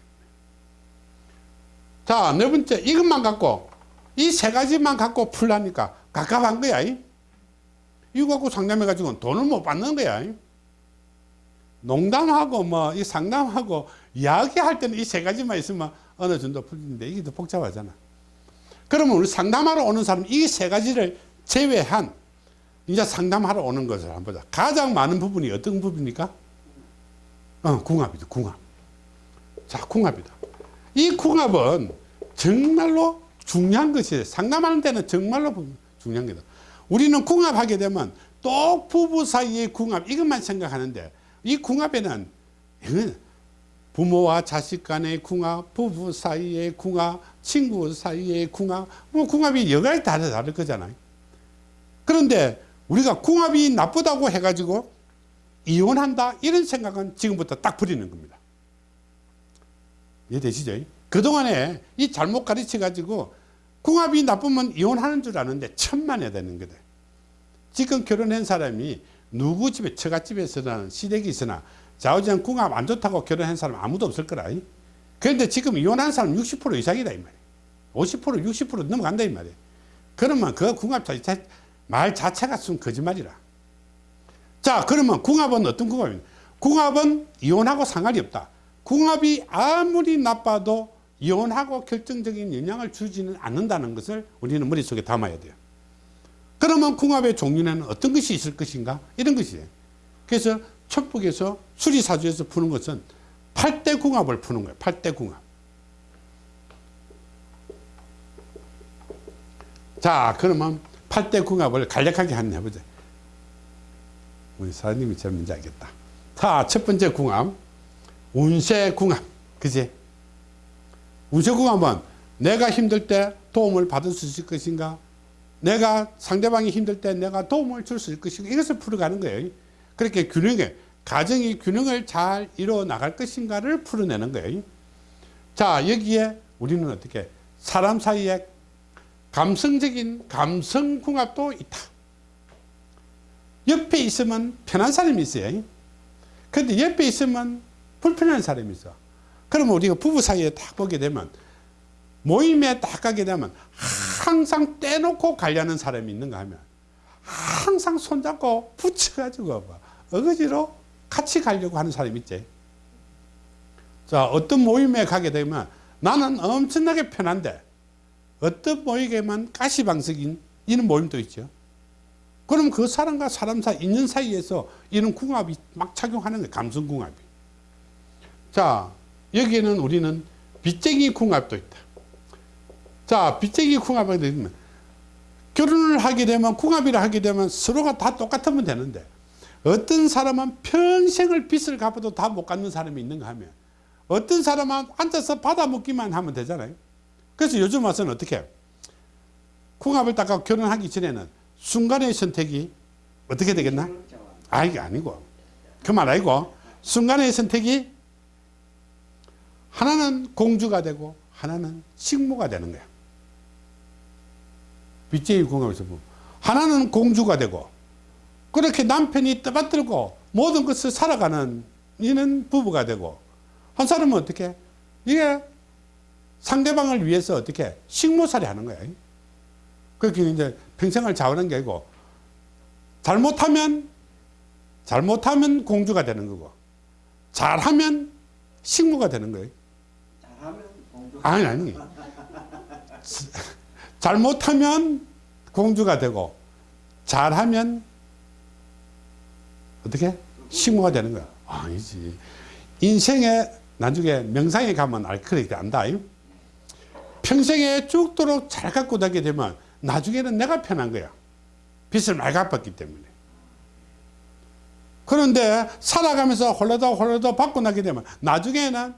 자, 네 번째, 이것만 갖고, 이 세 가지만 갖고 풀라니까 갑갑한 거야. 이. 이거 갖고 상담해 가지고 돈을 못 받는 거야. 이. 농담하고 뭐, 이 상담하고 이야기할 때는 이 세 가지만 있으면 어느 정도 풀리는데 이게 더 복잡하잖아. 그러면 우리 상담하러 오는 사람 이 세 가지를 제외한 이제 상담하러 오는 것을 한번 보자. 가장 많은 부분이 어떤 부분입니까? 어, 궁합이다, 궁합. 자, 궁합이다. 이 궁합은 정말로 중요한 것이에요. 상담하는 데는 정말로 중요한 거다. 우리는 궁합하게 되면 또 부부 사이의 궁합, 이것만 생각하는데 이 궁합에는 부모와 자식 간의 궁합, 부부 사이의 궁합, 친구 사이의 궁합, 뭐 궁합이 여러 가지 다르, 다를 거잖아요. 그런데 우리가 궁합이 나쁘다고 해가지고 이혼한다 이런 생각은 지금부터 딱 버리는 겁니다. 이해되시죠? 그동안에 이 잘못 가르쳐 가지고 궁합이 나쁘면 이혼하는 줄 아는데 천만에 되는 거다. 지금 결혼한 사람이 누구 집에 처갓집에서나 시댁이 있으나 좌우지간 궁합 안 좋다고 결혼한 사람 아무도 없을 거라. 그런데 지금 이혼한 사람 60% 이상이다 이 말이야. 50% 60% 넘어간다 이 말이야. 그러면 그 궁합 자체 말 자체가 순 거짓말이라. 자, 그러면 궁합은 어떤 궁합입니까? 궁합은 이혼하고 상관이 없다. 궁합이 아무리 나빠도 이혼하고 결정적인 영향을 주지는 않는다는 것을 우리는 머릿속에 담아야 돼요. 그러면 궁합의 종류는 어떤 것이 있을 것인가? 이런 것이에요. 그래서 첩북에서 수리사주에서 푸는 것은 8대 궁합을 푸는 거예요. 8대 궁합. 자, 그러면 8대 궁합을 간략하게 한번 해보자. 우리 사장님이 제일 먼저 알겠다. 자, 첫 번째 궁합. 운세 궁합. 그지? 운세 궁합은 내가 힘들 때 도움을 받을 수 있을 것인가? 내가 상대방이 힘들 때 내가 도움을 줄 수 있을 것인가? 이것을 풀어가는 거예요. 그렇게 균형에, 가정이 균형을 잘 이루어 나갈 것인가를 풀어내는 거예요. 자 여기에 우리는 어떻게 사람 사이에 감성적인 감성궁합도 있다. 옆에 있으면 편한 사람이 있어요. 근데 옆에 있으면 불편한 사람이 있어. 그러면 우리가 부부 사이에 딱 보게 되면 모임에 딱 가게 되면 항상 떼놓고 가려는 사람이 있는가 하면 항상 손잡고 붙여가지고 뭐 어거지로 같이 가려고 하는 사람이 있지. 자, 어떤 모임에 가게 되면 나는 엄청나게 편한데 어떤 모임에만 가시방석인 이런 모임도 있죠. 그럼 그 사람과 사람 사이, 인연 사이에서 이런 궁합이 막 작용하는 거예요. 감성궁합이. 자, 여기에는 우리는 빚쟁이 궁합도 있다. 자, 빚쟁이 궁합이 되면 결혼을 하게 되면 궁합이라 하게 되면 서로가 다 똑같으면 되는데 어떤 사람은 평생을 빚을 갚아도 다 못 갚는 사람이 있는가 하면 어떤 사람은 앉아서 받아먹기만 하면 되잖아요. 그래서 요즘 와서는 어떻게 해요? 궁합을 닦아 결혼하기 전에는 순간의 선택이 어떻게 되겠나? 아, 이게 아니고. 그 말 아니고. 순간의 선택이 하나는 공주가 되고 하나는 식모가 되는 거야. 빚쟁이 궁합에서 보면. 하나는 공주가 되고 그렇게 남편이 떠받들고 모든 것을 살아가는 이는 부부가 되고 한 사람은 어떻게 이게 상대방을 위해서 어떻게 식모살이 하는 거야. 그렇게 이제 평생을 자원한 게 아니고 잘못하면 잘못하면 공주가 되는 거고 잘하면 식모가 되는 거예요. 아니 아니. 잘못하면 공주가 되고 잘하면 어떻게? 식모가 되는 거야. 아니지. 인생에 나중에 명상에 가면 알거리 안다 이? 평생에 죽도록 잘 갖고 다게 되면 나중에는 내가 편한 거야. 빚을 많이 갚았기 때문에. 그런데 살아가면서 홀라다 홀라다 받고 나게 되면 나중에는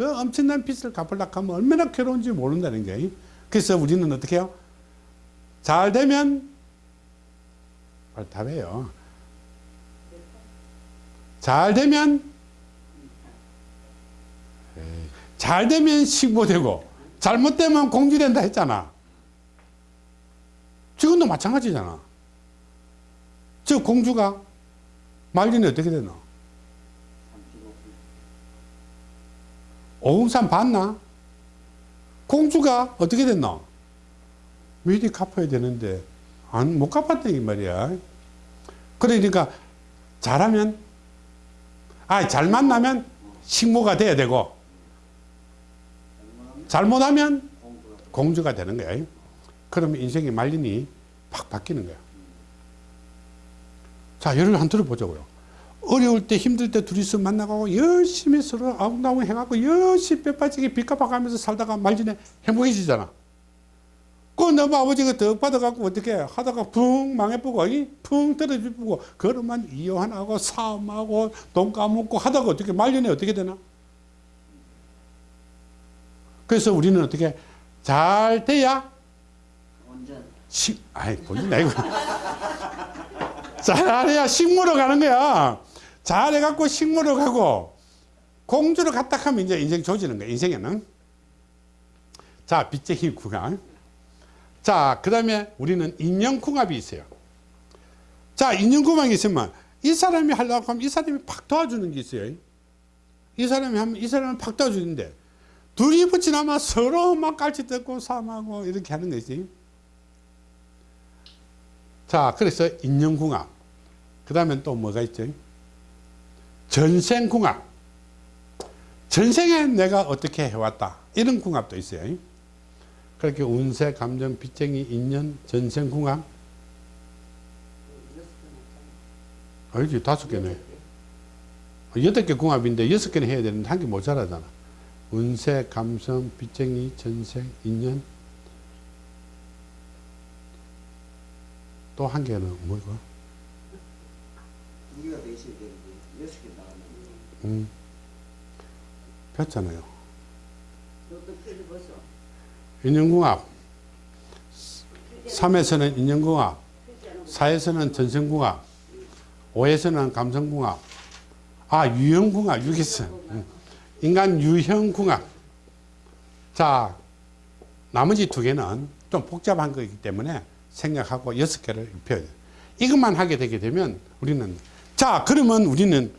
그 엄청난 빚을 갚으려고 하면 얼마나 괴로운지 모른다는 거예요. 그래서 우리는 어떻게 해요? 잘 되면 답해요. 잘 되면 잘 되면 식모되고 잘못되면 공주된다 했잖아. 지금도 마찬가지잖아. 저 공주가 말년에 어떻게 되나? 오금산 봤나? 공주가 어떻게 됐나? 미리 갚아야 되는데 안 못 갚았다 이 말이야. 그러니까 잘하면 아잘 만나면 식모가 돼야 되고 잘못하면 공주가 되는 거야. 그러면 인생의 말년이 팍 바뀌는 거야. 자, 예를 한 들어보자고요. 어려울 때 힘들 때 둘이서 만나고 열심히 서로 아웅다웅 해갖고 열심히 빼빠지게 빚 갚아가면서 살다가 말년에 행복해지잖아. 그 너무 아버지가 더 받아갖고 어떻게 하다가 붕 망해보고 이? 붕 떨어지고 그러면 이혼하고 싸움하고 돈 까먹고 하다가 어떻게 말년에 어떻게 되나? 그래서 우리는 어떻게 잘 돼야. 식, 아이, 본인 아이고. 잘해야 식물로 가는 거야. 잘해갖고 식물로 가고, 공주로 갔다 하면 이제 인생 조지는 거야, 인생에는. 자, 빚쟁이 궁합. 자, 그 다음에 우리는 인연궁합이 있어요. 자, 인연궁합이 있으면 이 사람이 하려고 하면 이 사람이 팍 도와주는 게 있어요. 이 사람이 하면 이 사람은 팍 도와주는데, 둘이 붙이나마 서로 막 깔치 뜯고 싸움하고 이렇게 하는 거지. 자, 그래서 인연궁합. 그 다음에 또 뭐가 있죠? 전생궁합. 전생에 내가 어떻게 해왔다. 이런 궁합도 있어요. 그렇게 운세, 감정, 빚쟁이, 인연, 전생궁합. 알지? 다섯 개네. 여덟 개 궁합인데 여섯 개는 해야 되는데 한 개 모자라잖아. 운세, 감성, 빚쟁이, 전생, 인연. 또 한 개는 뭐고? 개 나가면 음. 폈잖아요. 인연궁합. 3에서는 인연궁합. 4에서는 전생궁합. 5에서는 감성궁합. 아, 유형궁합, 6에서. 음. 인간 유형 궁합. 자, 나머지 두 개는 좀 복잡한 거기 때문에 생략하고 여섯 개를 입혀야. 이것만 하게 되게 되면 우리는 자, 그러면 우리는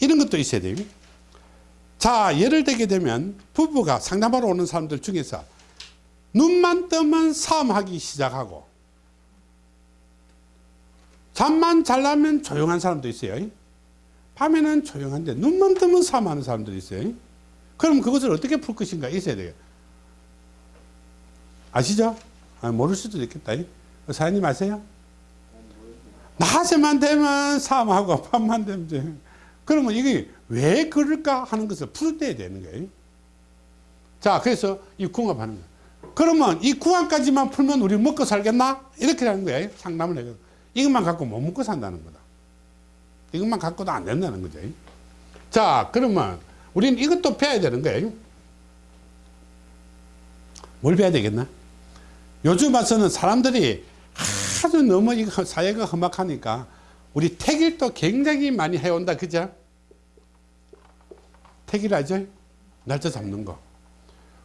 이런 것도 있어야 돼요. 자, 예를 들게 되면 부부가 상담하러 오는 사람들 중에서 눈만 뜨면 싸움하기 시작하고 잠만 잘라면 조용한 사람도 있어요. 밤에는 조용한데 눈만 뜨면 싸움하는 사람들이 있어요. 그럼 그것을 어떻게 풀 것인가 있어야 돼요. 아시죠? 아, 모를 수도 있겠다. 사장님 아세요? 낮에만 되면 싸움하고 밤만 되면 그러면 이게 왜 그럴까 하는 것을 풀어야 되는 거예요. 자, 그래서 이 궁합하는 거예요. 그러면 이 궁합까지만 풀면 우리 먹고 살겠나? 이렇게 하는 거예요. 상담을 해요. 이것만 갖고 못 먹고 산다는 거다. 이것만 갖고도 안 된다는 거죠. 자, 그러면 우리는 이것도 배워야 되는 거예요. 뭘 배워야 되겠나? 요즘 와서는 사람들이 아주 너무 이거 사회가 험악하니까 우리 택일도 굉장히 많이 해온다. 그죠? 택일 알죠? 날짜 잡는 거.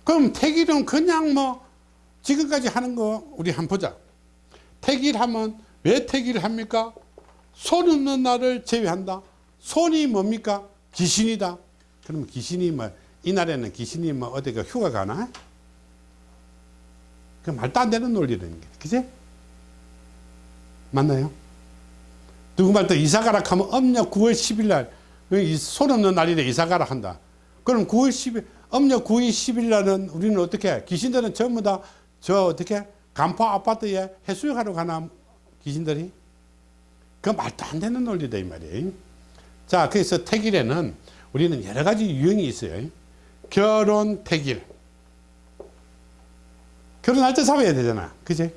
그럼 택일은 그냥 뭐 지금까지 하는 거 우리 한번 보자. 택일 하면 왜 택일 합니까? 손 없는 날을 제외한다. 손이 뭡니까? 귀신이다. 그러면 귀신이 뭐 이날에는 귀신이 뭐 어디가 휴가 가나? 그 말도 안 되는 논리라는 게, 그지? 맞나요? 누구 말 또 이사 가라 하면 âm 력 9월 10일 날, 손 없는 날이래 이사 가라 한다. 그럼 9월 10일, âm 력 9월 10일 날은 우리는 어떻게, 해? 귀신들은 전부 다 저 어떻게, 간포 아파트에 해수욕하러 가나, 귀신들이? 그 말도 안 되는 논리다, 이 말이에요. 자, 그래서 택일에는 우리는 여러 가지 유형이 있어요. 결혼 택일. 결혼할 때 잡아야 되잖아. 그지?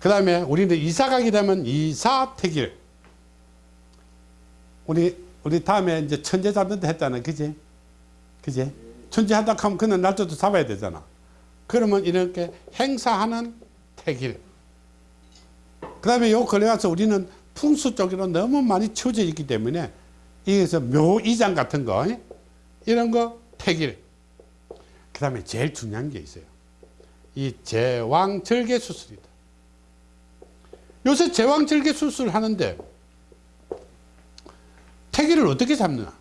그 다음에 우리는 이사 가게 되면 이사 택일. 우리, 우리 다음에 이제 천재 잡는다 했잖아. 그지? 그지? 천재 하다 하면 그는 날짜도 잡아야 되잖아. 그러면 이렇게 행사하는 택일. 그 다음에 요 걸려가서 우리는 풍수 쪽으로 너무 많이 치워져 있기 때문에 여기서 묘이장 같은 거, 이런 거 택일. 그 다음에 제일 중요한 게 있어요. 이 제왕절개 수술이다. 요새 제왕절개 수술 하는데 태기를 어떻게 잡느냐?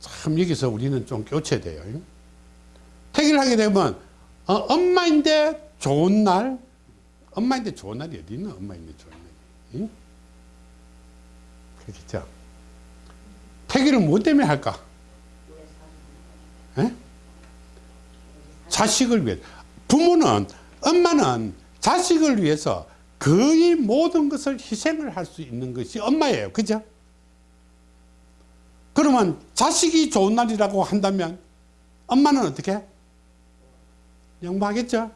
참 여기서 우리는 좀 교체돼요. 태기를 하게 되면 어, 엄마인데 좋은 날, 엄마인데 좋은 날이 어디 있나? 엄마인데 좋은 날이. 응? 그렇겠죠. 태기를 뭐 때문에 할까? 에? 자식을 위해 부모는 엄마는 자식을 위해서 거의 모든 것을 희생을 할 수 있는 것이 엄마예요. 그죠? 그러면 자식이 좋은 날이라고 한다면 엄마는 어떻게? 양보하겠죠?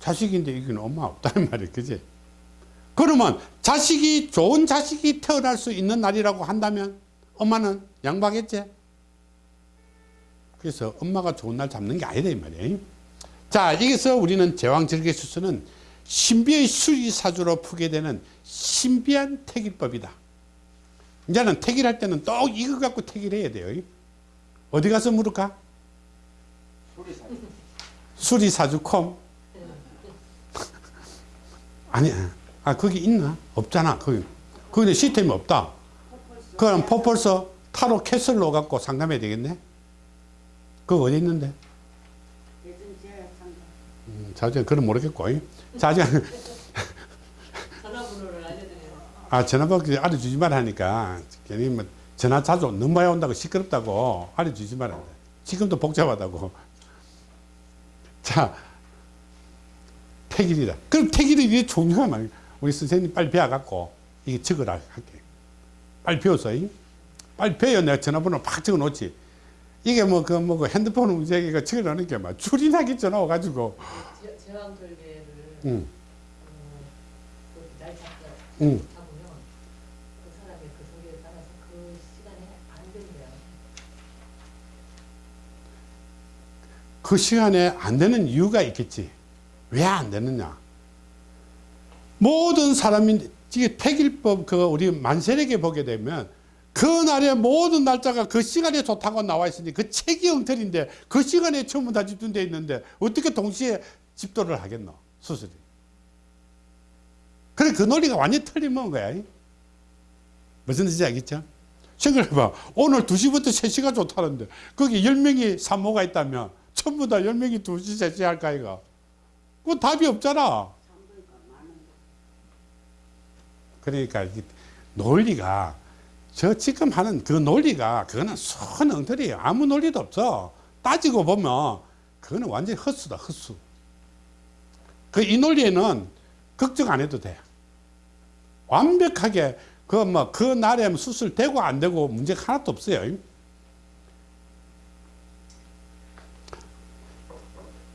자식인데 이건 엄마 없다는 말이에요. 그지? 그러면 자식이 좋은 자식이 태어날 수 있는 날이라고 한다면 엄마는 양보하겠지? 그래서 엄마가 좋은 날 잡는 게 아니다 이 말이에요. 자 여기서 우리는 제왕절개수술은 신비의 수리사주로 푸게 되는 신비한 택일법이다. 이제는 택일할 때는 또 이거 갖고 택일해야 돼요. 어디 가서 물을까? 소리사. 수리사주콤. 아니야 아 거기 있나? 없잖아 거기. 거기는 시스템이 없다. 그럼 포폴서 타로 캐슬로 갖고 상담해야 되겠네? 그거 어디 있는데? 음, 자주 그건 모르겠고 자주 전화번호를 알려드려요. 아 전화번호 알려주지 말라 하니까. 괜히 뭐 전화 자주 많이 온다고 시끄럽다고 알려주지 말아 지금도 복잡하다고. 자 택일이다. 그럼 택일이 이게 중요한 말. 우리 선생님 빨리 배워갖고 이게 적으라 할게. 빨리 배웠어 잉? 빨리 배워. 내가 전화번호 팍 적어 놓지. 이게 뭐 그 뭐 그 핸드폰 문제가 적어놓는 게막 줄이 나기 전화 와가지고. 제- 제왕절개 그날 잡고. 잡으면 그 사람의 그 따라서 그 시간에 안 된대요. 그 시간에 안 되는 이유가 있겠지. 왜 안 되느냐? 모든 사람이 이게 택일법 그 우리 만세력에 보게 되면 그날의 모든 날짜가 그 시간에 좋다고 나와 있으니 그 책이 엉터리인데 그 시간에 전부 다 집중되어 있는데 어떻게 동시에 집도를 하겠노 수술이. 그래 그 논리가 완전히 틀림은 거야. 무슨 뜻인지 알겠죠? 생각해봐. 오늘 2시부터 3시가 좋다는데 거기 10명이 산모가 있다면 전부 다 10명이 2시 3시 할까 이거? 그거 답이 없잖아. 그러니까 이 논리가 저 지금 하는 그 논리가 그거는 손 엉터리예요. 아무 논리도 없어. 따지고 보면 그거는 완전히 헛수다 헛수 그 이 논리에는 걱정 안 해도 돼 완벽하게 그 뭐 그 날에 수술 되고 안 되고 문제가 하나도 없어요.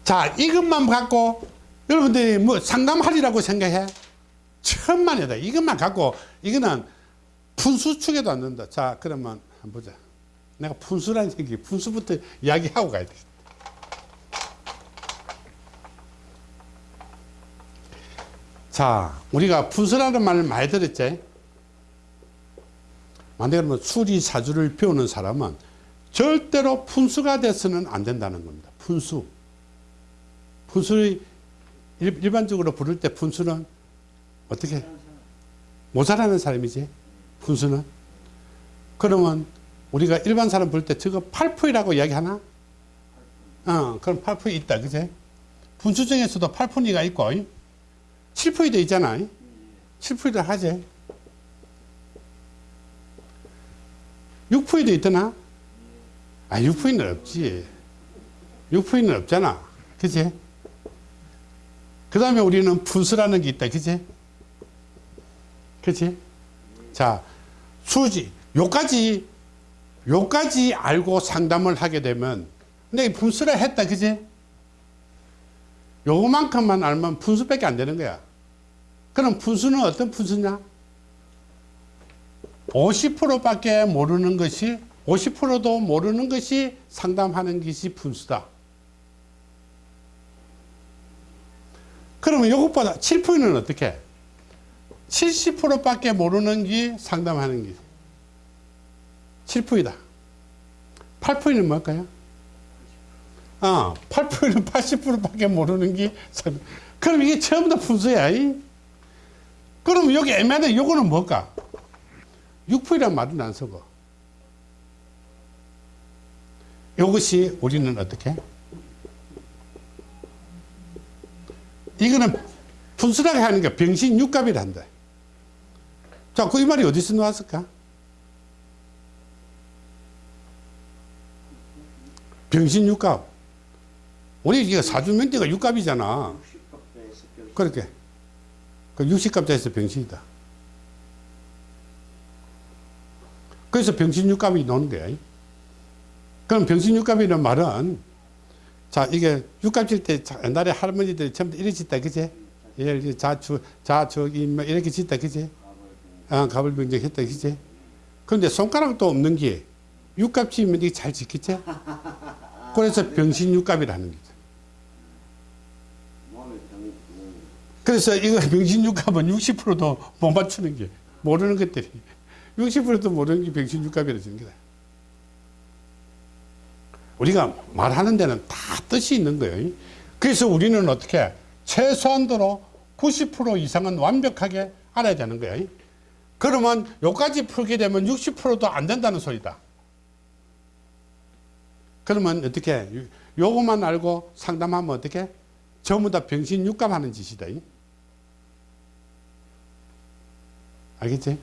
자 이것만 갖고 여러분들이 뭐 상담하리라고 생각해? 천만이다. 이것만 갖고 이거는 분수 축에도 안 된다. 자 그러면 한번 보자. 내가 분수라는 얘기 분수부터 이야기하고 가야 돼 자, 우리가 분수라는 말을 많이 들었지? 만약에 그러면 수리사주를 배우는 사람은 절대로 분수가 돼서는 안 된다는 겁니다. 분수. 분수를 일- 일반적으로 부를 때 분수는 어떻게? 모자라는 사람이지. 분수는. 그러면 우리가 일반 사람 부를 때 저거 팔푸이라고 이야기하나? 어, 그럼 팔푸이 있다. 그제? 분수 중에서도 팔푸이가 있고, 7푸이도 있잖아. 7푸이도 하지. 6푸이도 있더나? 아, 6푸이는 없지. 6푸이는 없잖아. 그치? 그 다음에 우리는 분수라는 게 있다. 그치? 그치? 자, 수지. 요까지, 요까지 알고 상담을 하게 되면, 근데 이 분수라 했다. 그치? 요만큼만 알면 분수밖에 안 되는 거야. 그럼 분수는 어떤 분수냐? 50%밖에 모르는 것이 50%도 모르는 것이 상담하는 것이 분수다. 그러면 이것보다 7%는 어떻게? 70%밖에 모르는 게 상담하는 게 7%이다. 8%는 뭘까요? 어, 8%는 80%밖에 모르는 게 상- 그럼 이게 다 분수야. 이? 그럼 여기 애매하다. 요거는 뭘까? 6%란 말은 안 쓰고. 이것이 우리는 어떻게? 이거는 분수라고 하는 게 병신 육갑이란다. 자, 그 이 말이 어디서 나왔을까? 병신 육갑. 우리 이게 사주명제가 육갑이잖아. 60갑자에서 병신 그렇게. 그 60갑자에서 병신이다. 그래서 병신육갑이 나오는 거야. 그럼 병신육갑이라는 말은 자 이게 육갑 질때 옛날에 할머니들이 전부 다 이렇게 짓다 그지? 예, 자주 자저기 뭐 이렇게 짓다 그지? 아 가불병정 했다 그지? 그런데 손가락도 없는 게 육갑 지면 이게 잘 짓겠지? 그래서 병신육갑이라는 거죠. 몸에 병이 음, 그래서 이거 병신육갑은 60%도 못 맞추는 게 모르는 것들이 60%도 모르는 게 병신육갑이라 주는 거다. 우리가 말하는 데는 다 뜻이 있는 거예요. 그래서 우리는 어떻게 최소한도로 90% 이상은 완벽하게 알아야 되는 거예요. 그러면 요까지 풀게 되면 60%도 안 된다는 소리다. 그러면 어떻게 요것만 알고 상담하면 어떻게 전부 다 병신육갑 하는 짓이다. 알겠지?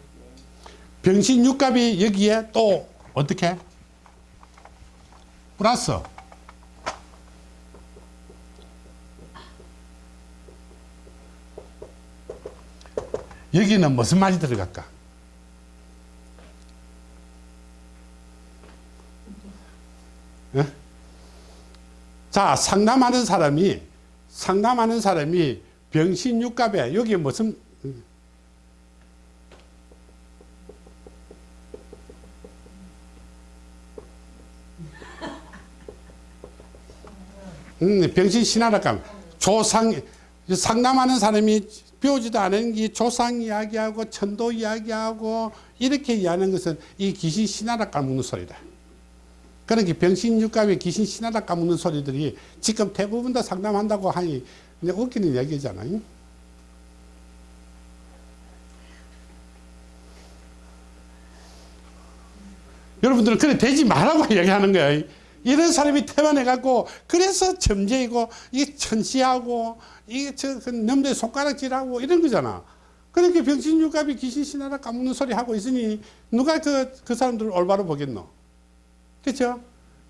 병신육갑이 여기에 또 어떻게? 플러스 여기는 무슨 말이 들어갈까? 예? 자 상담하는 사람이 상담하는 사람이 병신육갑에 여기 무슨 음, 병신 신하랄까 조상 상담하는 사람이 배우지도 않은 게 조상 이야기하고 천도 이야기하고 이렇게 이해하는 것은 이 귀신 신하라 까먹는 소리다. 그러니까 병신 육갑에 귀신 신하라 까먹는 소리들이 지금 대부분 다 상담한다고 하니 이제 웃기는 얘기잖아요. 여러분들은 그래 되지 말라고 이야기하는 거야. 이런 사람이 태반해갖고 그래서 점쟁이고 이게 천시하고 이게 저그 놈들 손가락질하고 이런 거잖아. 그러니까 병신육갑이 귀신신하라 까먹는 소리 하고 있으니 누가 그, 그 사람들을 올바로 보겠노? 그렇죠?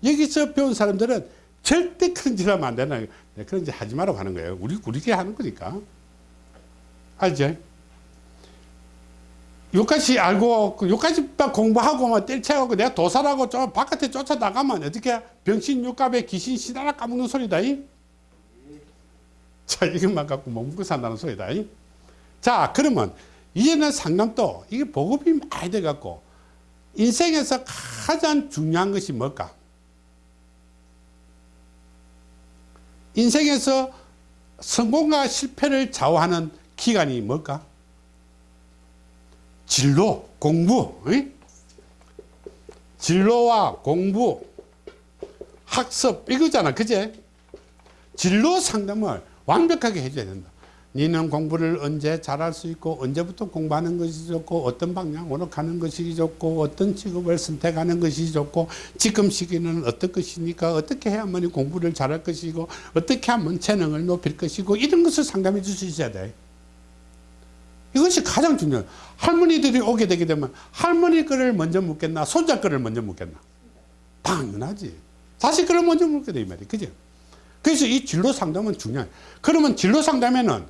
여기서 배운 사람들은 절대 그런 짓 하면 안 되나. 네, 그런 짓 하지 말라고 하는 거예요. 우리, 우리끼리 하는 거니까. 알죠? 요까지 알고 그 요까지 공부하고 막 뗄채하고 내가 도사라고 좀 바깥에 쫓아 나가면 어떻게 병신 육갑에 귀신 시다라 까먹는 소리다 이? 자 이것만 갖고 못 먹고 산다는 소리다 이? 자 그러면 이제는 상담도 이게 보급이 많이 돼 갖고 인생에서 가장 중요한 것이 뭘까 인생에서 성공과 실패를 좌우하는 기간이 뭘까 진로, 공부, 응? 진로와 공부, 학습 이거잖아, 그제? 진로 상담을 완벽하게 해줘야 된다. 니는 공부를 언제 잘할 수 있고 언제부터 공부하는 것이 좋고 어떤 방향으로 가는 것이 좋고 어떤 직업을 선택하는 것이 좋고 지금 시기는 어떤 것이니까 어떻게 해야만 공부를 잘할 것이고 어떻게 하면 재능을 높일 것이고 이런 것을 상담해 줄 수 있어야 돼. 이것이 가장 중요해요. 할머니들이 오게 되게 되면 할머니 거를 먼저 묻겠나 손자 거를 먼저 묻겠나 당연하지. 자식 거를 먼저 묻게 돼이 말이야. 그죠? 그래서 이 진로 상담은 중요해. 그러면 진로 상담에는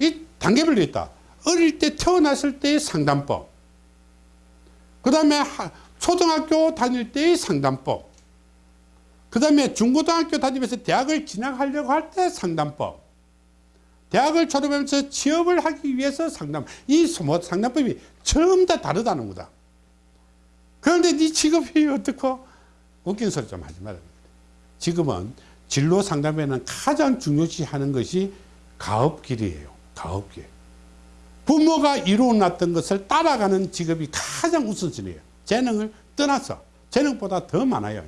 이 단계별로 있다. 어릴 때 태어났을 때의 상담법. 그 다음에 초등학교 다닐 때의 상담법. 그 다음에 중고등학교 다니면서 대학을 진학하려고 할 때 상담법. 대학을 졸업하면서 취업을 하기 위해서 상담. 이 상담법이 전부 다 다르다는 거다. 그런데 네 직업이 어떻고? 웃긴 소리 좀 하지 말아야 지금은 진로 상담에는 가장 중요시 하는 것이 가업길이에요. 가업길. 부모가 이루어놨던 것을 따라가는 직업이 가장 우선순위예요. 재능을 떠나서 재능보다 더 많아요.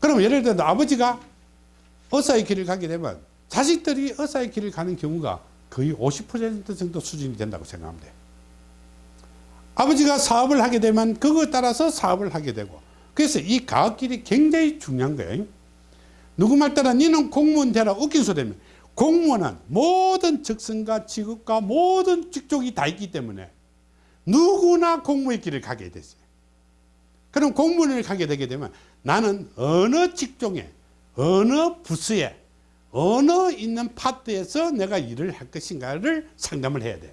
그럼 예를 들어 아버지가 의사의 길을 가게 되면 자식들이 의사의 길을 가는 경우가 거의 50% 정도 수준이 된다고 생각하면 돼요. 아버지가 사업을 하게 되면 그거에 따라서 사업을 하게 되고 그래서 이 가업길이 굉장히 중요한 거예요. 누구 말 따라 니는 공무원 되라 웃긴 소리면 공무원은 모든 적성과 직업과 모든 직종이 다 있기 때문에 누구나 공무의 길을 가게 됐어요. 그럼 공무원을 가게 되게 되면 나는 어느 직종에 어느 부서에 어느 있는 파트에서 내가 일을 할 것인가를 상담을 해야 돼요.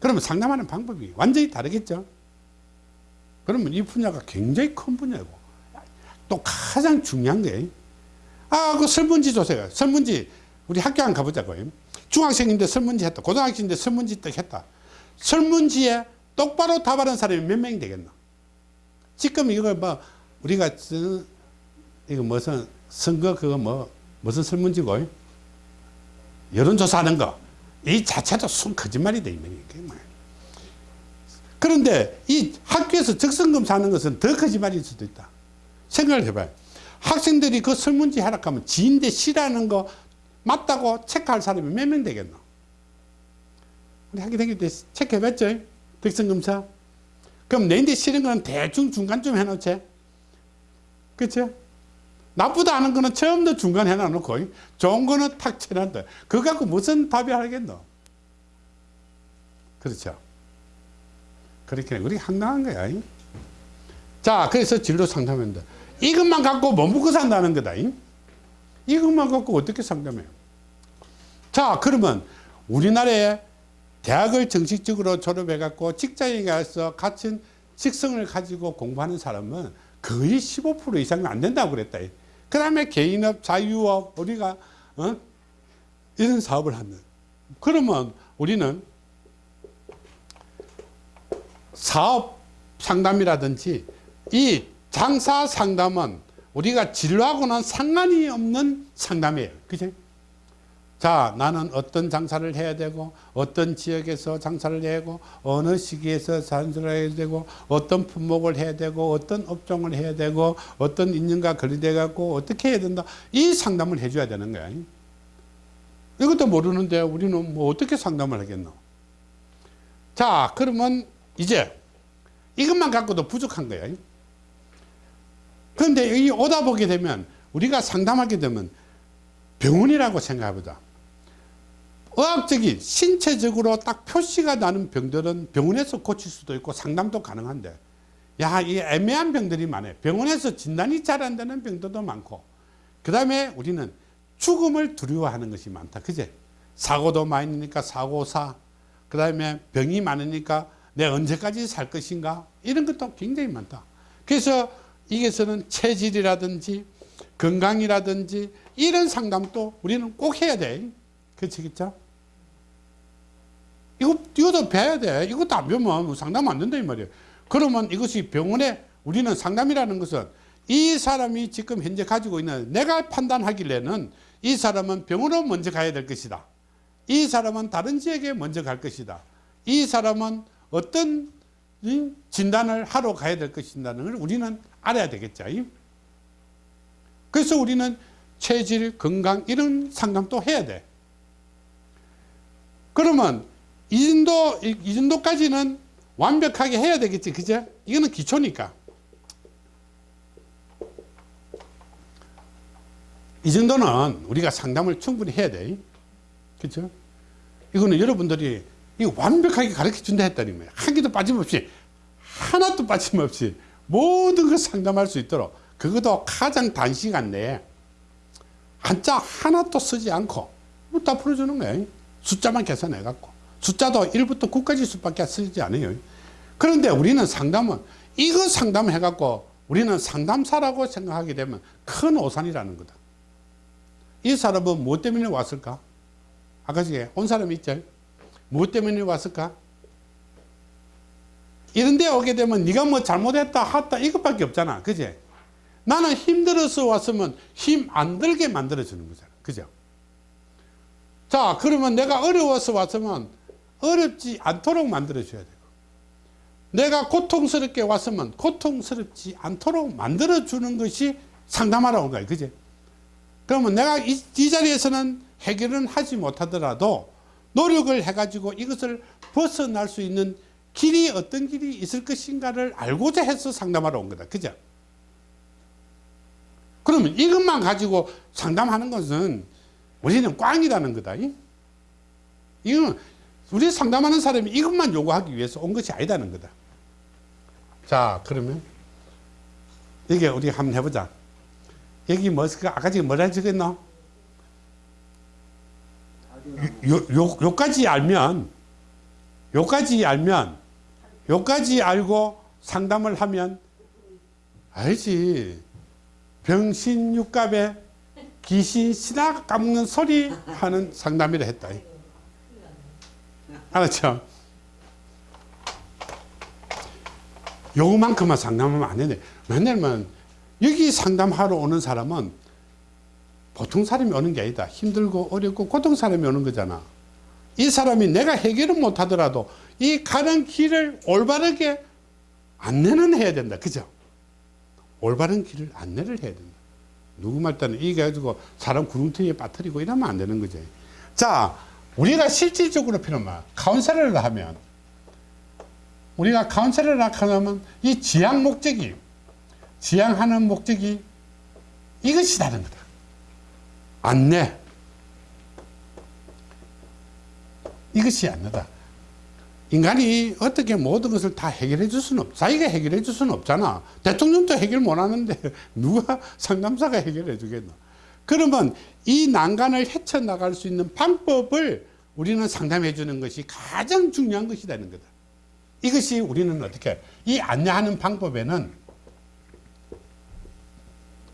그러면 상담하는 방법이 완전히 다르겠죠. 그러면 이 분야가 굉장히 큰 분야고 또 가장 중요한 게 아, 그 설문지 조사가 설문지 우리 학교 한 가보자고요. 중학생인데 설문지 했다. 고등학생인데 설문지 딱 했다. 설문지에 똑바로 답하는 사람이 몇 명이 되겠나? 지금 이거 뭐 우리가 이거 무슨 선거 그거 뭐 무슨 설문지고 여론조사하는 거 이 자체도 순 거짓말이 돼 있는 게 그런데 이 학교에서 적성검사하는 것은 더 거짓말일 수도 있다. 생각을 해봐요. 학생들이 그 설문지 하락하면 지인데 싫어하는 거 맞다고 체크할 사람이 몇 명 되겠노? 우리 하게 되기 때 체크해봤죠? 적성검사. 그럼 내인데 싫은 거는 대충 중간쯤 해놓지. 그렇죠? 나쁘다 하는 거는 처음부터 중간 해놔놓고 좋은 거는 탁 쳐놨다. 그거 갖고 무슨 답이 하겠노? 그렇죠. 그렇게 우리 황당한 거야. 자, 그래서 진로 상담합니다. 이것만 갖고 못 먹고 산다는 거다. 이것만 갖고 어떻게 상담해요? 자, 그러면 우리나라에 대학을 정식적으로 졸업해 갖고 직장에 가서 같은 직성을 가지고 공부하는 사람은 거의 15% 이상은 안 된다고 그랬다. 그 다음에 개인업, 자유업, 우리가, 어? 이런 사업을 하는. 그러면 우리는 사업 상담이라든지 이 장사 상담은 우리가 진로하고는 상관이 없는 상담이에요. 그죠? 자 나는 어떤 장사를 해야 되고 어떤 지역에서 장사를 해야 되고 어느 시기에서 장사를 해야 되고 어떤 품목을 해야 되고 어떤 업종을 해야 되고 어떤 인연과 거리돼 갖고 어떻게 해야 된다. 이 상담을 해줘야 되는 거야. 이것도 모르는데 우리는 뭐 어떻게 상담을 하겠노? 자 그러면 이제 이것만 갖고도 부족한 거야. 그런데 이 오다 보게 되면 우리가 상담하게 되면 병원이라고 생각해보자 의학적인 신체적으로 딱 표시가 나는 병들은 병원에서 고칠 수도 있고 상담도 가능한데 야 이 애매한 병들이 많아요 병원에서 진단이 잘 안 되는 병들도 많고. 그 다음에 우리는 죽음을 두려워하는 것이 많다. 그제? 사고도 많으니까 사고사. 그 다음에 병이 많으니까 내 언제까지 살 것인가? 이런 것도 굉장히 많다. 그래서 이게서는 체질이라든지 건강이라든지 이런 상담도 우리는 꼭 해야 돼. 그렇죠 이거, 이것도 배워야 돼. 이것도 안 배우면 상담 안 된다, 이 말이에요. 그러면 이것이 병원에 우리는 상담이라는 것은 이 사람이 지금 현재 가지고 있는 내가 판단하길래는 이 사람은 병원으로 먼저 가야 될 것이다. 이 사람은 다른 지역에 먼저 갈 것이다. 이 사람은 어떤 이 진단을 하러 가야 될 것인다는 걸 우리는 알아야 되겠죠. 그래서 우리는 체질, 건강 이런 상담도 해야 돼. 그러면 이 정도, 이, 이 정도까지는 완벽하게 해야 되겠지. 그죠? 이거는 기초니까. 이 정도는 우리가 상담을 충분히 해야 돼. 그죠? 이거는 여러분들이 이 완벽하게 가르쳐 준다 했다는 거예요. 한 개도 빠짐없이, 하나도 빠짐없이 모든 걸 상담할 수 있도록 그것도 가장 단시간 내에 한자 하나도 쓰지 않고 뭐다 풀어주는 거예요. 숫자만 계산해 갖고. 숫자도 1부터 9까지 수밖에 쓰지 않아요. 그런데 우리는 상담은 이거 상담해 갖고 우리는 상담사라고 생각하게 되면 큰 오산이라는 거다. 이 사람은 무엇 때문에 왔을까? 아까 전에 온 사람이 있죠? 무엇 때문에 왔을까? 이런 데 오게 되면 네가 뭐 잘못했다 했다 이것밖에 없잖아. 그제? 나는 힘들어서 왔으면 힘 안 들게 만들어주는 거잖아. 그죠? 자, 그러면 내가 어려워서 왔으면 어렵지 않도록 만들어줘야 되고 내가 고통스럽게 왔으면 고통스럽지 않도록 만들어주는 것이 상담하러 온 거예요. 그제? 그러면 내가 이, 이 자리에서는 해결은 하지 못하더라도 노력을 해가지고 이것을 벗어날 수 있는 길이 어떤 길이 있을 것인가를 알고자 해서 상담하러 온 거다. 그죠? 그러면 이것만 가지고 상담하는 것은 우리는 꽝이라는 거다. 이건 우리 상담하는 사람이 이것만 요구하기 위해서 온 것이 아니다는 거다. 자, 그러면 이게 우리 한번 해보자. 여기 뭐, 아까 지금 뭐라 적었노? 요, 요, 요까지 알면, 요까지 알면, 요까지 알고 상담을 하면, 알지. 병신 육갑에 귀신 신학 까먹는 소리 하는 상담이라 했다. 알았죠? 요만큼만 상담하면 안 되네. 왜냐면 여기 상담하러 오는 사람은 보통 사람이 오는 게 아니다. 힘들고 어렵고 고통 사람이 오는 거잖아. 이 사람이 내가 해결은 못 하더라도 이 가는 길을 올바르게 안내는 해야 된다. 그죠? 올바른 길을 안내를 해야 된다. 누구 말 때는 이게 가지고 사람 구름텅이에 빠뜨리고 이러면 안 되는 거지. 자, 우리가 실질적으로 필요한 말, 카운셀러를 하면, 우리가 카운셀러를 하면 이 지향 목적이, 지향하는 목적이 이것이 다른 거다. 안내. 이것이 안내다. 인간이 어떻게 모든 것을 다 해결해 줄 수는 없, 자기가 해결해 줄 수는 없잖아. 대통령도 해결 못 하는데 누가 상담사가 해결해 주겠노. 그러면 이 난간을 헤쳐나갈 수 있는 방법을 우리는 상담해 주는 것이 가장 중요한 것이라는 거다. 이것이 우리는 어떻게, 이 안내하는 방법에는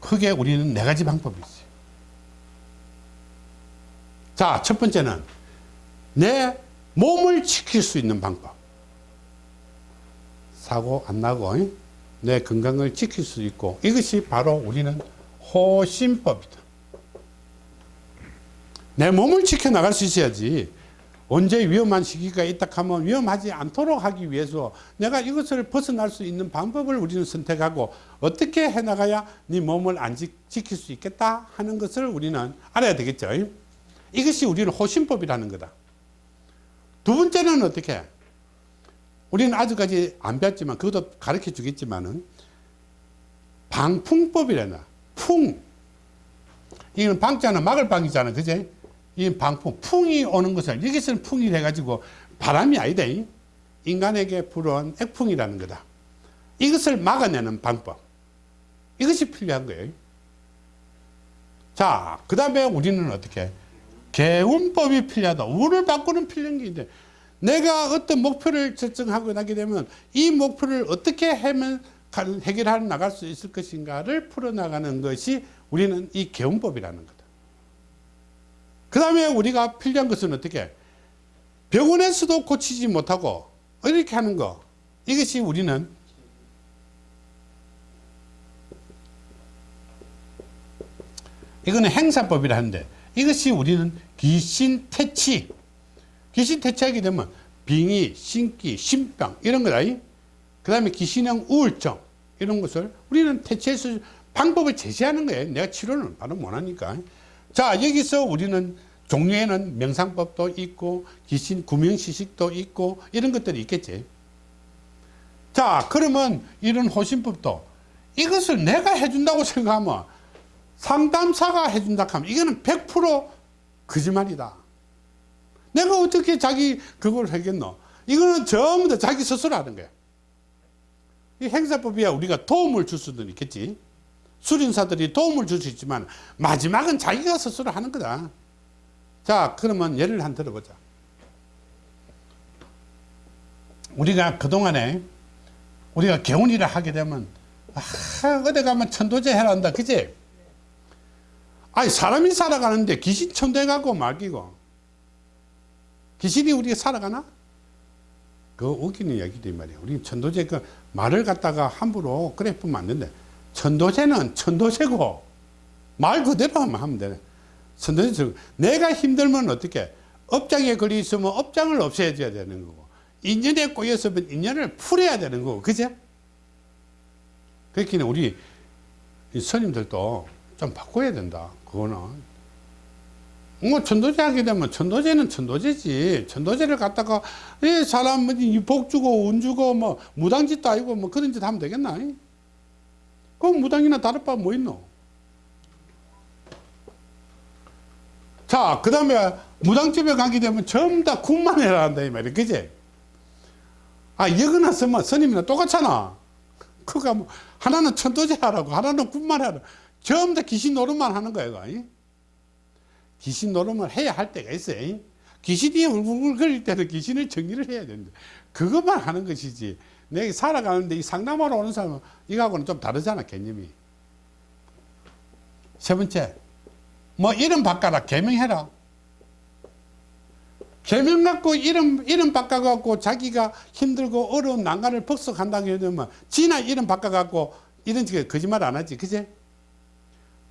크게 우리는 네 가지 방법이 있어요. 자, 첫 번째는 내 몸을 지킬 수 있는 방법. 사고 안 나고 내 건강을 지킬 수 있고 이것이 바로 우리는 호신법이다. 내 몸을 지켜나갈 수 있어야지. 언제 위험한 시기가 있다 하면 위험하지 않도록 하기 위해서 내가 이것을 벗어날 수 있는 방법을 우리는 선택하고 어떻게 해나가야 네 몸을 안 지, 지킬 수 있겠다 하는 것을 우리는 알아야 되겠죠. 이것이 우리는 호신법이라는 거다. 두 번째는 어떻게? 우리는 아직까지 안 배웠지만 그것도 가르쳐 주겠지만은 방풍법이라나 풍. 이건 방자는 막을 방이잖아 그제 이 방풍 풍이 오는 것을 여기서는 풍이 해가지고 바람이 아니다. 이. 인간에게 불어온 액풍이라는 거다. 이것을 막아내는 방법. 이것이 필요한 거예요. 자 그 다음에 우리는 어떻게? 개운법이 필요하다. 우를 바꾸는 필요한 게 있는데 내가 어떤 목표를 설정하고 나게 되면 이 목표를 어떻게 하면 해결해 나갈 수 있을 것인가를 풀어나가는 것이 우리는 이 개운법이라는 거다. 그 다음에 우리가 필요한 것은 어떻게? 병원에서도 고치지 못하고 이렇게 하는 거. 이것이 우리는 이거는 행사법이라 하는데 이것이 우리는 귀신 퇴치. 귀신 퇴치하게 되면 빙의, 신기, 신병 이런 거다. 그 다음에 귀신형 우울증 이런 것을 우리는 퇴치해서 방법을 제시하는 거예요. 내가 치료는 바로 못하니까 자 여기서 우리는 종류에는 명상법도 있고 귀신 구명시식도 있고 이런 것들이 있겠지. 자 그러면 이런 호신법도 이것을 내가 해준다고 생각하면 상담사가 해준다 하면 이거는 100% 거짓말이다. 내가 어떻게 자기 그걸 하겠노? 이거는 전부 다 자기 스스로 하는 거야. 이 행사법이야 우리가 도움을 줄 수도 있겠지 수린사들이 도움을 줄 수 있지만 마지막은 자기가 스스로 하는 거다 자 그러면 예를 한 들어보자 우리가 그동안에 우리가 개운일을 하게 되면 아, 어디 가면 천도제 해라 한다 그지 아니 사람이 살아가는데 귀신 천도해 갖고 말기고 귀신이 우리가 살아가나? 그 웃기는 얘기도 말이야. 우리 천도제 그 말을 갖다가 함부로 그래 보면 안 된대. 천도제는 천도제고 말 그대로 하면 되네. 천도제 내가 힘들면 어떻게 업장에 걸려 있으면 업장을 없애줘야 되는 거고 인연에 꼬였으면 인연을 풀어야 되는 거고 그제? 그렇기는 우리 스님들도 좀 바꿔야 된다. 그거는 뭐 천도제 하게 되면 천도제는 천도제지 천도제를 갖다가 이 사람 뭐복 주고 운 주고 뭐 무당짓도 아니고 뭐 그런 짓 하면 되겠나 그 무당이나 다를 바 뭐 있노? 자 그 다음에 무당집에 가게 되면 전부 다 군만 해라 한다 이 말이야. 그지? 아 여기나 쓰면 스님이나 똑같잖아. 그가 뭐 하나는 천도제 하라고 하나는 군만 하라고 전부 다 귀신 노릇만 하는 거야 이거. 귀신 노름을 해야 할 때가 있어요. 귀신이 울글거릴 때는 귀신을 정리를 해야 되는데 그것만 하는 것이지 내가 살아가는데 이 상담하러 오는 사람은 이거하고는 좀 다르잖아 개념이. 세 번째 뭐 이름 바꿔라 개명해라. 개명 갖고 이름 이름 바꿔 갖고 자기가 힘들고 어려운 난간을 복속한다고 하면 지나 이름 바꿔 갖고 이런 식의 거짓말 안 하지 그제?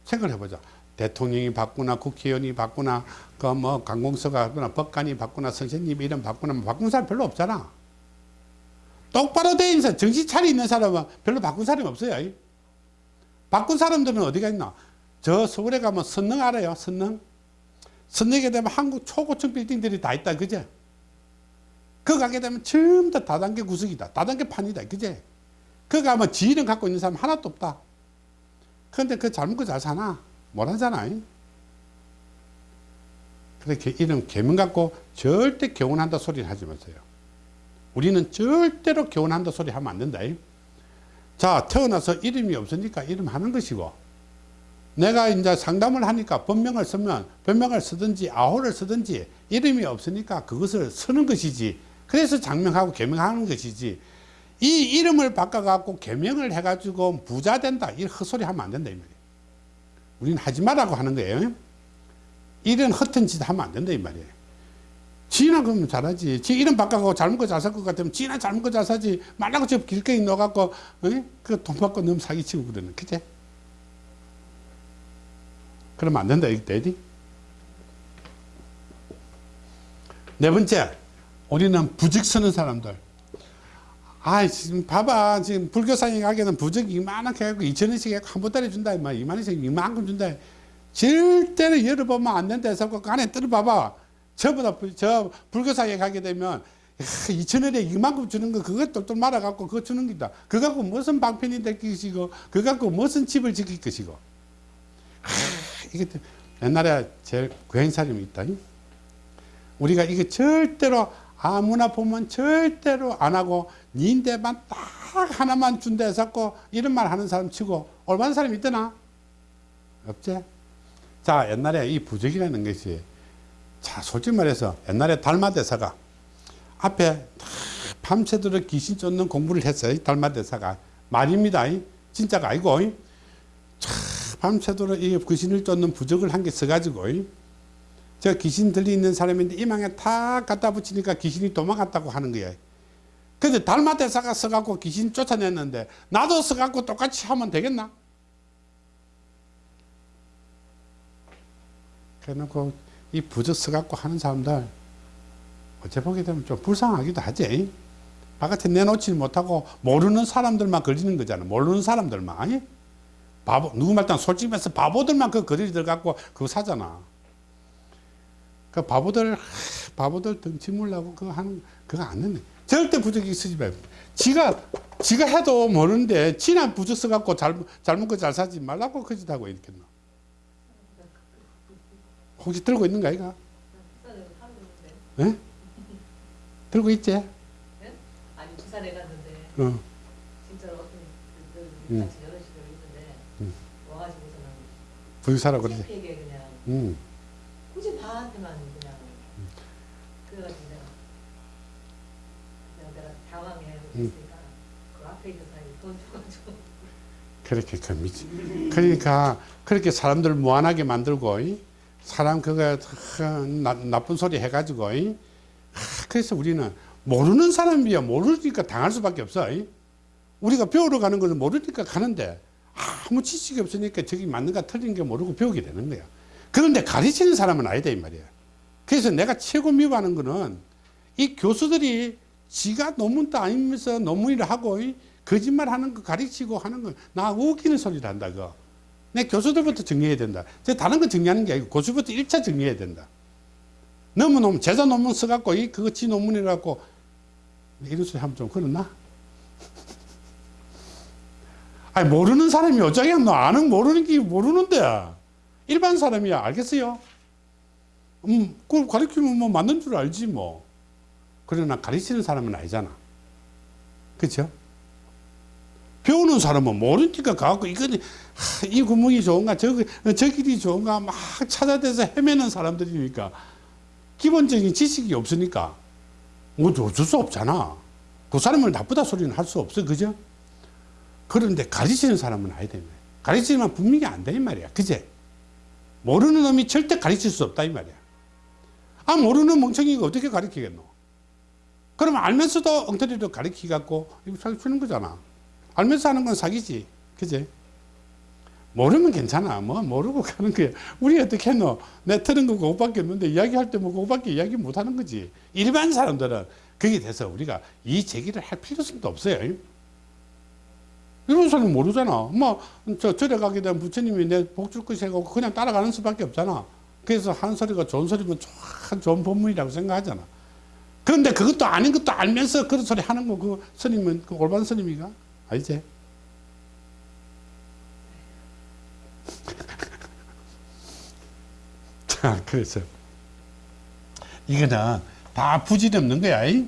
생각을 해보자. 대통령이 바꾸나 국회의원이 바꾸나 그 뭐 관공서가 바꾸나 법관이 바꾸나 선생님 이름 바꾸나 뭐 바꾼 사람 별로 없잖아 똑바로 돼 있는 사람 정신 차려 있는 사람은 별로 바꾼 사람이 없어요. 바꾼 사람들은 어디가 있나? 저 서울에 가면 선릉 알아요 선릉? 선릉에 되면 한국 초고층 빌딩들이 다 있다 그제? 그 가게 되면 전부 다 다단계 구석이다. 다단계 판이다 그제? 그 가면 지인을 갖고 있는 사람 하나도 없다. 그런데 그 잘 먹고 잘 사나? 못 하잖아. 그렇게 이름 개명 갖고 절대 개운한다 소리를 하지 마세요. 우리는 절대로 개운한다 소리 하면 안 된다. 자, 태어나서 이름이 없으니까 이름 하는 것이고, 내가 이제 상담을 하니까 본명을 쓰면 본명을 쓰든지 아호를 쓰든지 이름이 없으니까 그것을 쓰는 것이지. 그래서 장명하고 개명하는 것이지. 이 이름을 바꿔갖고 개명을 해가지고 부자 된다. 이 헛소리 하면 안 된다. 이 말이에요. 우리는 하지 말라고 하는 거예요. 이런 허튼 짓 하면 안 된다 이 말이에요. 지나 그러면 잘하지. 지 이름 바꿔고 잘 먹고 잘 살 것 같으면 지나 잘 먹고 잘 사지. 말라고 저 길거리 넣어갖고 그돈 받고 너무 사기치고 그러는 그제? 그러면 안 된다 이때 네 번째, 우리는 부직 쓰는 사람들. 아, 지금 봐봐. 지금 불교상에 가게는 부적 이만하게 해갖고 2천원씩 해갖고 한 보따리 준다. 임마. 2만원씩 이만큼 준다. 절대로 열어보면 안 된다 해서 그 안에 들어봐봐. 저보다, 불- 저 불교상에 가게 되면 2천원에 이만큼 주는 거 그거 똘똘 말아갖고 그거 주는 기다. 그거 갖고 무슨 방편이 될 것이고, 그거 갖고 무슨 집을 지킬 것이고. 하, 이게 옛날에 제일 고행사님이 있다. 우리가 이게 절대로 아무나 보면 절대로 안 하고 니인데만 딱 하나만 준다 해서 이런 말 하는 사람 치고 올바른 사람 있더나? 없지? 자 옛날에 이 부적이라는 것이 자 솔직히 말해서 옛날에 달마대사가 앞에 다 밤새도록 귀신 쫓는 공부를 했어요 달마대사가 말입니다 진짜가 아니고 차, 밤새도록 이 귀신을 쫓는 부적을 한 개 써가지고 저 귀신 들리는 사람인데 이망에 탁 갖다 붙이니까 귀신이 도망갔다고 하는 거야. 근데 달마대사가 써갖고 귀신 쫓아냈는데 나도 써갖고 똑같이 하면 되겠나? 그래놓고 이 부적 써갖고 하는 사람들 어째 보게 되면 좀 불쌍하기도 하지. 바깥에 내놓지 못하고 모르는 사람들만 걸리는 거잖아. 모르는 사람들만. 바보, 누구 말단 솔직히 말해서 바보들만 그 거리를 들어갖고 그거 사잖아. 그 바보들 하, 바보들 덩치 물라고 그거 하는 그거 안 되네. 절대 부적이 쓰지 말고. 지가 지가 해도 모르는데 지나 부적 써갖고 잘 잘못 거 잘 사지 말라고 거짓하고 있겠노. 혹시 들고 있는 거 아이가? 부산에 하루 있는데. 예? 들고 있지? 네? 아니 부산에 갔는데 어. 진짜로 어떤 분들 음. 같이 여럿이서 있는데 음. 와가지고서는 부유사라고 그러지. 그냥 음. 굳이 나한테만 그냥 그래가지고 내가 내가 당황해 음. 있으니까 그 앞에 있는 사람이 돈 줘가지고 그렇게 그 미치. 그러니까 그렇게 사람들 무한하게 만들고 이? 사람 그거 하, 나, 나쁜 소리 해가지고 그래서 우리는 모르는 사람이야 모르니까 당할 수밖에 없어. 이? 우리가 배우러 가는 것은 모르니까 가는데 아무 지식이 없으니까 저기 맞는가 틀린 게 모르고 배우게 되는 거야. 그런데 가르치는 사람은 아니다 이 말이야. 그래서 내가 최고 미워하는 거는 이 교수들이 지가 논문 따면서 논문을 하고 이 거짓말 하는 거 가르치고 하는 거 나 웃기는 소리를 한다 그거. 내 교수들부터 정리해야 된다. 저 다른 거 정리하는 게 아니고 교수부터 일차 정리해야 된다. 너무 논문 제자 논문 써갖고 이 그거 지 논문이라고 이런 소리 하면 좀 그렇나? 아니 모르는 사람이 어쩌게 너 아는 모르는 게 모르는데 일반 사람이야 알겠어요? 음, 그걸 가르치면 뭐 맞는 줄 알지 뭐. 그러나 가르치는 사람은 아니잖아. 그렇죠? 배우는 사람은 모르니까 가고 이거는 하, 이 구멍이 좋은가 저, 저 길이 좋은가 막 찾아대서 헤매는 사람들이니까 기본적인 지식이 없으니까 뭐 어쩔 수 없잖아. 그 사람을 나쁘다 소리는 할 수 없어. 그죠? 그런데 가르치는 사람은. 이 말이야. 가르치면 분명히 안다 이 말이야. 그제? 모르는 놈이 절대 가르칠 수 없다 이 말이야. 아 모르는 멍청이가 어떻게 가르치겠노? 그러면 알면서도 엉터리로 가르치 갖고 이거 사기 치는 거잖아. 알면서 하는 건 사기지. 그제? 모르면 괜찮아. 뭐 모르고 가는 거야. 우리 어떻게 했노? 내 틀은 거 그거밖에 없는데 이야기할 때 뭐 그거밖에 이야기 못 하는 거지. 일반 사람들은 거기에 대해서 우리가 이 제기를 할 필요성도 없어요. 이런 사람은 모르잖아. 뭐, 저, 절에 가게 되면 부처님이 내 복줄 것이고 그냥 따라가는 수밖에 없잖아. 그래서 한 소리가 좋은 소리면 참 좋은 법문이라고 생각하잖아. 그런데 그것도 아닌 것도 알면서 그런 소리 하는 거, 그 스님은, 그 올바른 스님이가? 아니지? 자, 그래서. 이거는 다 부질없는 거야. 이?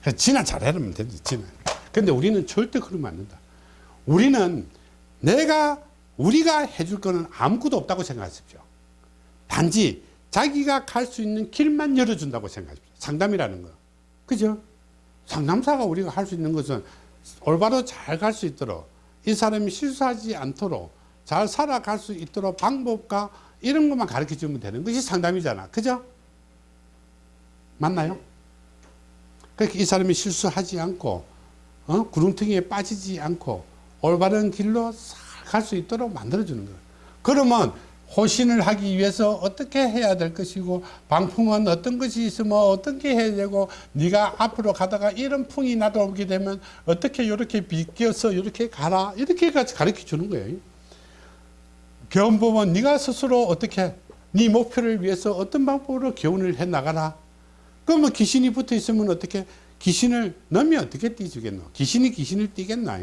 그래서 지나 잘해라면 되지, 지나. 근데 우리는 절대 그러면 안 된다. 우리는 내가, 우리가 해줄 거는 아무것도 없다고 생각하십시오. 단지 자기가 갈 수 있는 길만 열어준다고 생각하십시오. 상담이라는 거. 그죠? 상담사가 우리가 할 수 있는 것은 올바로 잘 갈 수 있도록 이 사람이 실수하지 않도록 잘 살아갈 수 있도록 방법과 이런 것만 가르쳐 주면 되는 것이 상담이잖아. 그죠? 맞나요? 그렇게 이 사람이 실수하지 않고 어? 구렁텅이에 빠지지 않고 올바른 길로 갈 수 있도록 만들어주는 거예요. 그러면 호신을 하기 위해서 어떻게 해야 될 것이고 방풍은 어떤 것이 있으면 어떻게 해야 되고 네가 앞으로 가다가 이런 풍이 나도 오게 되면 어떻게 이렇게 비껴서 이렇게 가라 이렇게 가르쳐 주는 거예요. 교훈법은 네가 스스로 어떻게 네 목표를 위해서 어떤 방법으로 교훈을 해 나가라. 그러면 귀신이 붙어 있으면 어떻게 귀신을 넣으면 어떻게 띄주겠노? 귀신이 귀신을 띄겠나?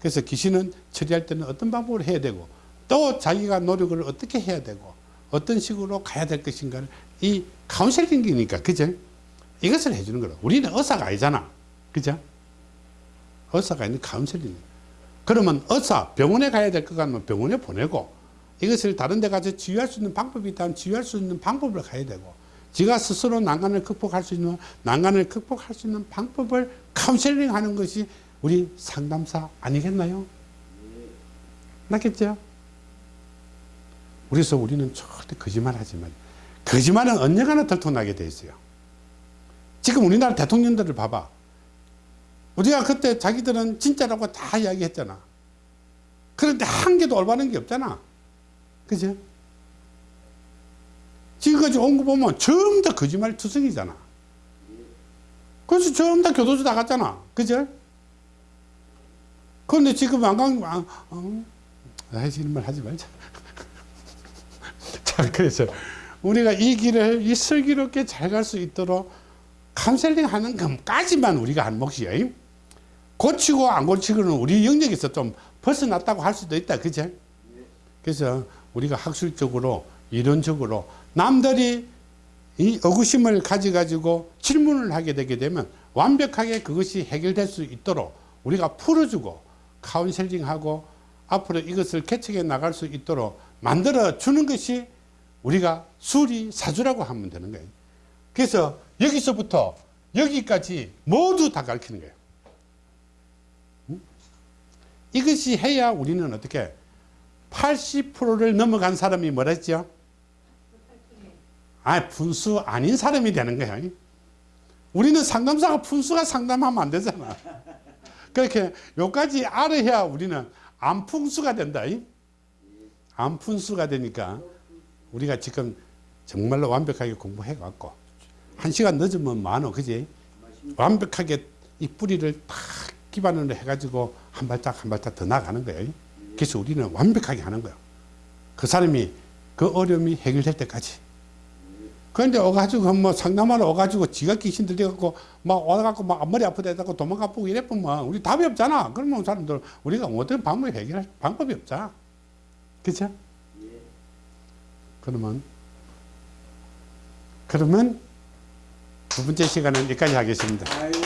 그래서 귀신은 처리할 때는 어떤 방법으로 해야 되고 또 자기가 노력을 어떻게 해야 되고 어떤 식으로 가야 될 것인가를 이 카운셀링이니까 그죠? 이것을 해주는 거라. 우리는 의사가 아니잖아. 그죠? 의사가 아닌 카운셀링. 그러면 의사 병원에 가야 될 것 같으면 병원에 보내고 이것을 다른 데 가서 치유할 수 있는 방법이 있다면 치유할 수 있는 방법을 가야 되고 지가 스스로 난간을 극복할 수 있는 난간을 극복할 수 있는 방법을 카운셀링 하는 것이 우리 상담사 아니겠나요? 맞겠죠? 그래서 우리는 절대 거짓말 하지 말 거짓말은 언젠가는 들통나게 돼 있어요. 지금 우리나라 대통령들을 봐봐. 우리가 그때 자기들은 진짜라고 다 이야기했잖아. 그런데 한 개도 올바른 게 없잖아. 그죠? 지금까지 온 거 보면 전부 다 거짓말 투성이잖아. 그래서 전부 다 교도소 다 갔잖아. 그죠? 그런데 지금 안 간, 아, 어, 아이, 이런 말 하지 말자. 자, 그래서 우리가 이 길을 이 슬기롭게 잘 갈 수 있도록 카운셀링 하는 것까지만 우리가 한 몫이에요. 고치고 안 고치고는 우리 영역에서 좀 벗어났다고 할 수도 있다. 그죠? 그래서 우리가 학술적으로 이론적으로 남들이 이 의구심을 가져가지고 질문을 하게 되게 되면 완벽하게 그것이 해결될 수 있도록 우리가 풀어주고 카운셀링하고 앞으로 이것을 개척해 나갈 수 있도록 만들어 주는 것이 우리가 수리 사주라고 하면 되는 거예요. 그래서 여기서부터 여기까지 모두 다 가르치는 거예요. 응? 이것이 해야 우리는 어떻게 80%를 넘어간 사람이 뭐라 했죠? 아, 분수 아닌 사람이 되는 거야. 우리는 상담사가 분수가 상담하면 안 되잖아. 그렇게 요까지 알아야 우리는 안풍수가 된다. 안푼수가 되니까 우리가 지금 정말로 완벽하게 공부해 갖고 한 시간 늦으면 많어. 그지? 완벽하게 이 뿌리를 탁 기반으로 해가지고 한 발짝 한 발짝 더 나가는 거예요. 그래서 우리는 완벽하게 하는 거예요. 그 사람이 그 어려움이 해결될 때까지. 그런데 와가지고 뭐 상담하러 와가지고 지가 귀신 들려갖고 막 와갖고 막 앞머리 아프다 해갖고 도망가고 이래보면 우리 답이 없잖아. 그러면 사람들 우리가 어떤 방법이 해결할 방법이 없잖아. 그죠? 그러면 그러면 두 번째 시간은 여기까지 하겠습니다. 아이고